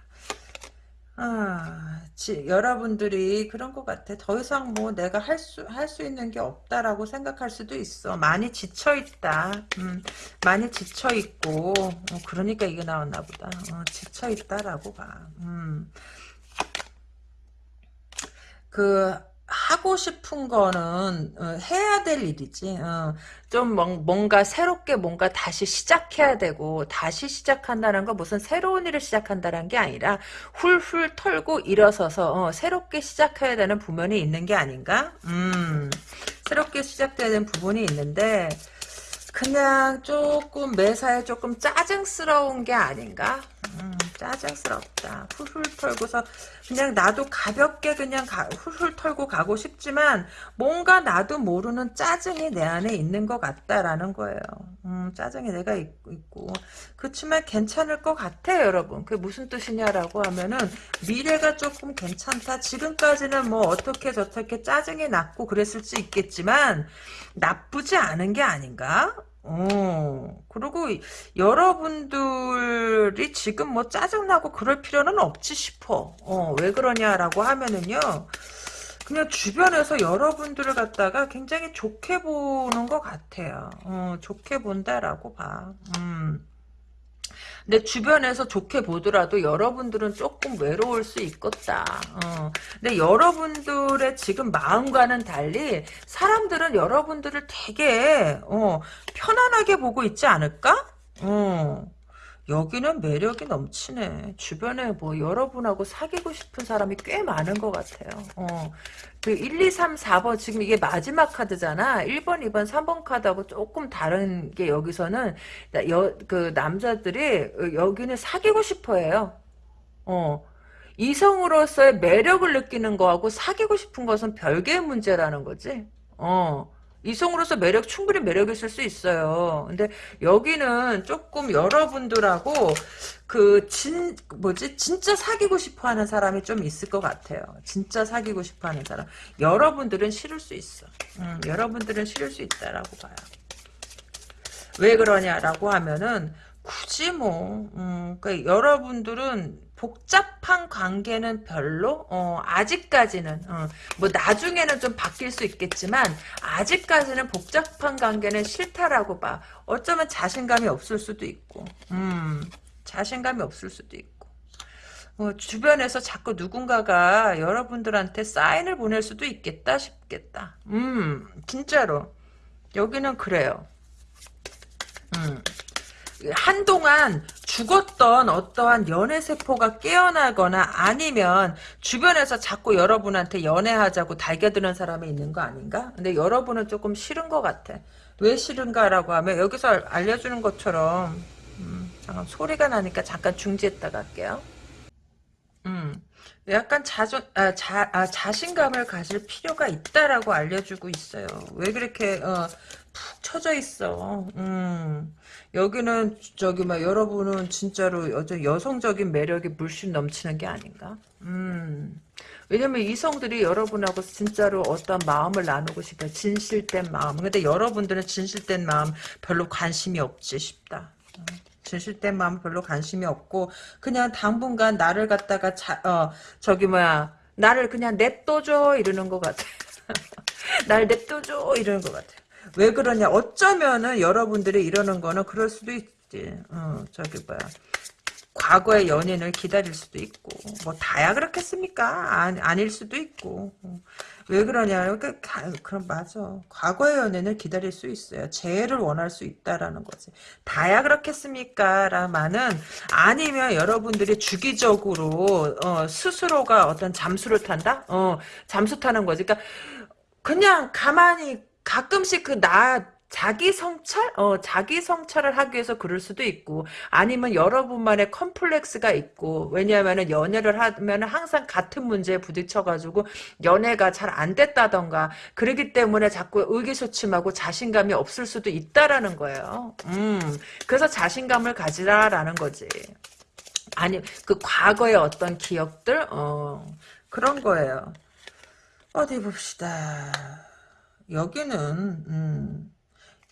아, 지, 여러분들이 그런 것 같아. 더 이상 뭐 내가 할 수, 할 수 있는 게 없다라고 생각할 수도 있어. 많이 지쳐있다. 음, 많이 지쳐있고, 어, 그러니까 이게 나왔나 보다. 어, 지쳐있다라고 봐. 음. 그, 하고 싶은 거는 어, 해야 될 일이지. 어, 좀 뭔가 새롭게 뭔가 다시 시작해야 되고 다시 시작한다는 건 무슨 새로운 일을 시작한다는 게 아니라 훌훌 털고 일어서서 어, 새롭게 시작해야 되는 부분이 있는 게 아닌가? 음, 새롭게 시작돼야 되는 부분이 있는데 그냥 조금 매사에 조금 짜증스러운 게 아닌가? 음, 짜증스럽다. 훌훌 털고서 그냥 나도 가볍게 그냥 가, 훌훌 털고 가고 싶지만 뭔가 나도 모르는 짜증이 내 안에 있는 것 같다라는 거예요. 음, 짜증이 내가 있, 고 그렇지만 괜찮을 것 같아요, 여러분. 그게 무슨 뜻이냐라고 하면은 미래가 조금 괜찮다. 지금까지는 뭐 어떻게 저렇게 짜증이 났고 그랬을 수 있겠지만 나쁘지 않은 게 아닌가? 어, 그리고 여러분들이 지금 뭐 짜증나고 그럴 필요는 없지 싶어. 어, 왜 그러냐라고 하면은요. 그냥 주변에서 여러분들을 갖다가 굉장히 좋게 보는 것 같아요. 어, 좋게 본다라고 봐. 음. 내 주변에서 좋게 보더라도 여러분들은 조금 외로울 수 있겠다. 어. 근데 여러분들의 지금 마음과는 달리 사람들은 여러분들을 되게 어, 편안하게 보고 있지 않을까? 어. 여기는 매력이 넘치네. 주변에 뭐 여러분하고 사귀고 싶은 사람이 꽤 많은 것 같아요. 어. 그 1, 2, 3, 4번 지금 이게 마지막 카드잖아. 1번, 2번, 3번 카드하고 조금 다른 게 여기서는 여, 그 남자들이 여기는 사귀고 싶어 해요. 어. 이성으로서의 매력을 느끼는 거하고 사귀고 싶은 것은 별개의 문제라는 거지. 어. 이성으로서 매력 충분히 매력 있을 수 있어요. 근데 여기는 조금 여러분들하고 그 진 뭐지 진짜 사귀고 싶어하는 사람이 좀 있을 것 같아요. 진짜 사귀고 싶어하는 사람. 여러분들은 싫을 수 있어. 음, 여러분들은 싫을 수 있다라고 봐요. 왜 그러냐라고 하면은 굳이 뭐 음, 그러니까 여러분들은 복잡한 관계는 별로 어, 아직까지는 어, 뭐 나중에는 좀 바뀔 수 있겠지만 아직까지는 복잡한 관계는 싫다라고 봐. 어쩌면 자신감이 없을 수도 있고 음, 자신감이 없을 수도 있고. 뭐 주변에서 자꾸 누군가가 여러분들한테 사인을 보낼 수도 있겠다 싶겠다. 음 진짜로. 여기는 그래요. 음. 한동안 죽었던 어떠한 연애세포가 깨어나거나 아니면 주변에서 자꾸 여러분한테 연애하자고 달겨드는 사람이 있는 거 아닌가? 근데 여러분은 조금 싫은 것 같아. 왜 싫은가라고 하면 여기서 알려주는 것처럼 음, 잠깐 소리가 나니까 잠깐 중지했다 갈게요. 음, 약간 자존, 아, 자, 아, 자신감을 가질 필요가 있다라고 알려주고 있어요. 왜 그렇게, 어, 푹 처져 있어. 음. 여기는 저기 막 여러분은 진짜로 여자 여성적인 매력이 물씬 넘치는 게 아닌가? 음. 왜냐면 이성들이 여러분하고 진짜로 어떤 마음을 나누고 싶어 진실된 마음. 근데 여러분들은 진실된 마음 별로 관심이 없지 싶다. 진실된 마음 별로 관심이 없고 그냥 당분간 나를 갖다가 자, 어 저기 뭐야 나를 그냥 냅둬줘 이러는 것 같아. 날 냅둬줘 이러는 것 같아. 왜 그러냐? 어쩌면은 여러분들이 이러는 거는 그럴 수도 있지. 어 저기 뭐야. 과거의 연인을 기다릴 수도 있고 뭐 다야 그렇겠습니까? 아, 아닐 수도 있고. 어. 왜 그러냐? 그, 그럼 맞아. 과거의 연인을 기다릴 수 있어요. 재해를 원할 수 있다라는 거지. 다야 그렇겠습니까? 라마는 아니면 여러분들이 주기적으로 어, 스스로가 어떤 잠수를 탄다? 어 잠수 타는 거지. 그러니까 그냥 가만히 가끔씩 그 나 자기 성찰? 어, 자기 성찰을 하기 위해서 그럴 수도 있고, 아니면 여러분만의 컴플렉스가 있고, 왜냐하면 연애를 하면 항상 같은 문제에 부딪혀가지고, 연애가 잘 안 됐다던가, 그러기 때문에 자꾸 의기소침하고 자신감이 없을 수도 있다라는 거예요. 음, 그래서 자신감을 가지라라는 거지. 아니, 그 과거의 어떤 기억들? 어, 그런 거예요. 어디 봅시다. 여기는 음,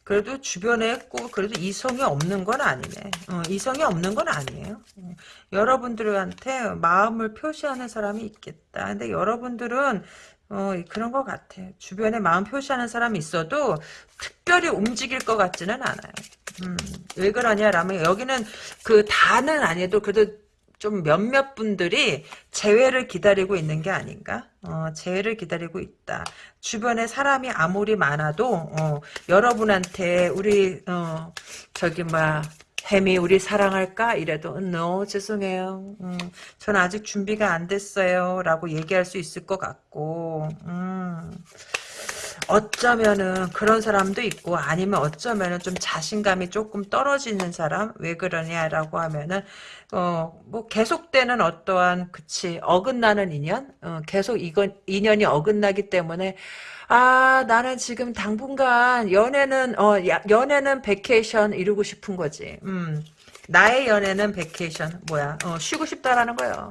그래도 주변에 꼭 그래도 이성이 없는 건 아니네. 어, 이성이 없는 건 아니에요. 어, 여러분들한테 마음을 표시하는 사람이 있겠다. 근데 여러분들은 어, 그런 것 같아. 주변에 마음 표시하는 사람이 있어도 특별히 움직일 것 같지는 않아요. 음, 왜 그러냐라면 여기는 그 다는 아니어도 그래도 좀 몇몇 분들이 재회를 기다리고 있는 게 아닌가? 어, 재회를 기다리고 있다. 주변에 사람이 아무리 많아도 어, 여러분한테 우리 어, 저기 뭐 햄이 우리 사랑할까? 이래도 no 죄송해요. 음, 전 아직 준비가 안 됐어요. 라고 얘기할 수 있을 것 같고 음. 어쩌면은 그런 사람도 있고 아니면 어쩌면은 좀 자신감이 조금 떨어지는 사람? 왜 그러냐라고 하면은 어 뭐 계속되는 어떠한 그치 어긋나는 인연? 어, 계속 이건 인연이 어긋나기 때문에 아 나는 지금 당분간 연애는 어 야, 연애는 vacation 이루고 싶은 거지. 음 나의 연애는 vacation 뭐야? 어 쉬고 싶다라는 거예요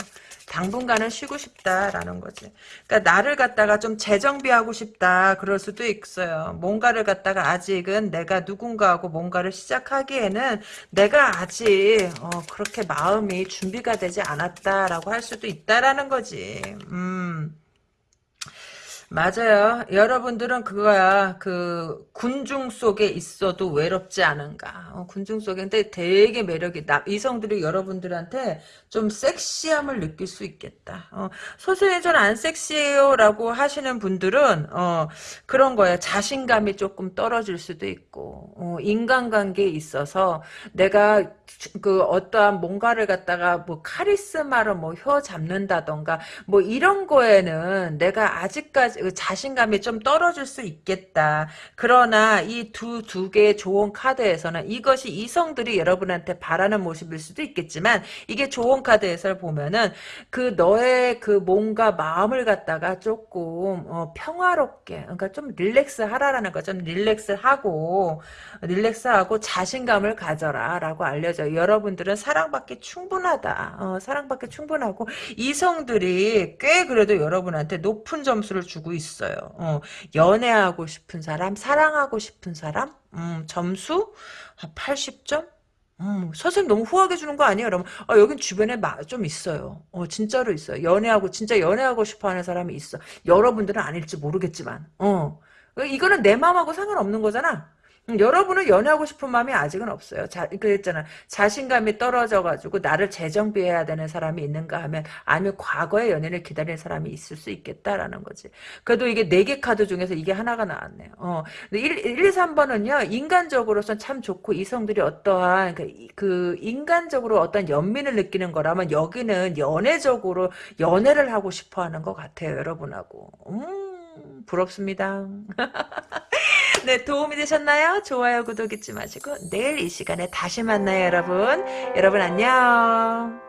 당분간은 쉬고 싶다라는 거지. 그러니까 나를 갖다가 좀 재정비하고 싶다 그럴 수도 있어요. 뭔가를 갖다가 아직은 내가 누군가하고 뭔가를 시작하기에는 내가 아직 어, 그렇게 마음이 준비가 되지 않았다라고 할 수도 있다라는 거지. 음. 맞아요. 여러분들은 그거야. 그 군중 속에 있어도 외롭지 않은가. 어, 군중 속에 근데 되게 매력이 나 이성들이 여러분들한테 좀 섹시함을 느낄 수 있겠다. 어, 소수의 전안 섹시해요라고 하시는 분들은 어, 그런 거예요. 자신감이 조금 떨어질 수도 있고 어, 인간관계에 있어서 내가 그 어떠한 뭔가를 갖다가 뭐 카리스마로 뭐 혀 잡는다던가 뭐 이런 거에는 내가 아직까지 그 자신감이 좀 떨어질 수 있겠다. 그러나 이 두 두 개의 좋은 카드에서는 이것이 이성들이 여러분한테 바라는 모습일 수도 있겠지만 이게 좋은 카드에서 보면은 그 너의 그 뭔가 마음을 갖다가 조금 어, 평화롭게 그러니까 좀 릴렉스 하라라는 거 좀 릴렉스 하고 릴렉스 하고 자신감을 가져라라고 알려져. 여러분들은 사랑받기 충분하다. 어, 사랑받기 충분하고 이성들이 꽤 그래도 여러분한테 높은 점수를 주고 있어요. 어, 연애하고 싶은 사람, 사랑하고 싶은 사람, 음, 점수 80점? 음, 선생님 너무 후하게 주는 거 아니에요? 여러분, 아, 여긴 주변에 마, 좀 있어요. 어, 진짜로 있어요. 연애하고, 진짜 연애하고 싶어 하는 사람이 있어. 여러분들은 아닐지 모르겠지만, 어. 이거는 내 마음하고 상관없는 거잖아. 음, 여러분은 연애하고 싶은 마음이 아직은 없어요. 자, 그랬잖아. 자신감이 떨어져가지고 나를 재정비해야 되는 사람이 있는가 하면 아니면 과거의 연애를 기다리는 사람이 있을 수 있겠다라는 거지. 그래도 이게 네 개 카드 중에서 이게 하나가 나왔네요. 어. 1, 1, 2, 3번은요. 인간적으로선 참 좋고 이성들이 어떠한 그, 그 인간적으로 어떤 연민을 느끼는 거라면 여기는 연애적으로 연애를 하고 싶어 하는 것 같아요. 여러분하고. 음, 부럽습니다. 네, 도움이 되셨나요? 좋아요, 구독 잊지 마시고 내일 이 시간에 다시 만나요, 여러분. 여러분 안녕.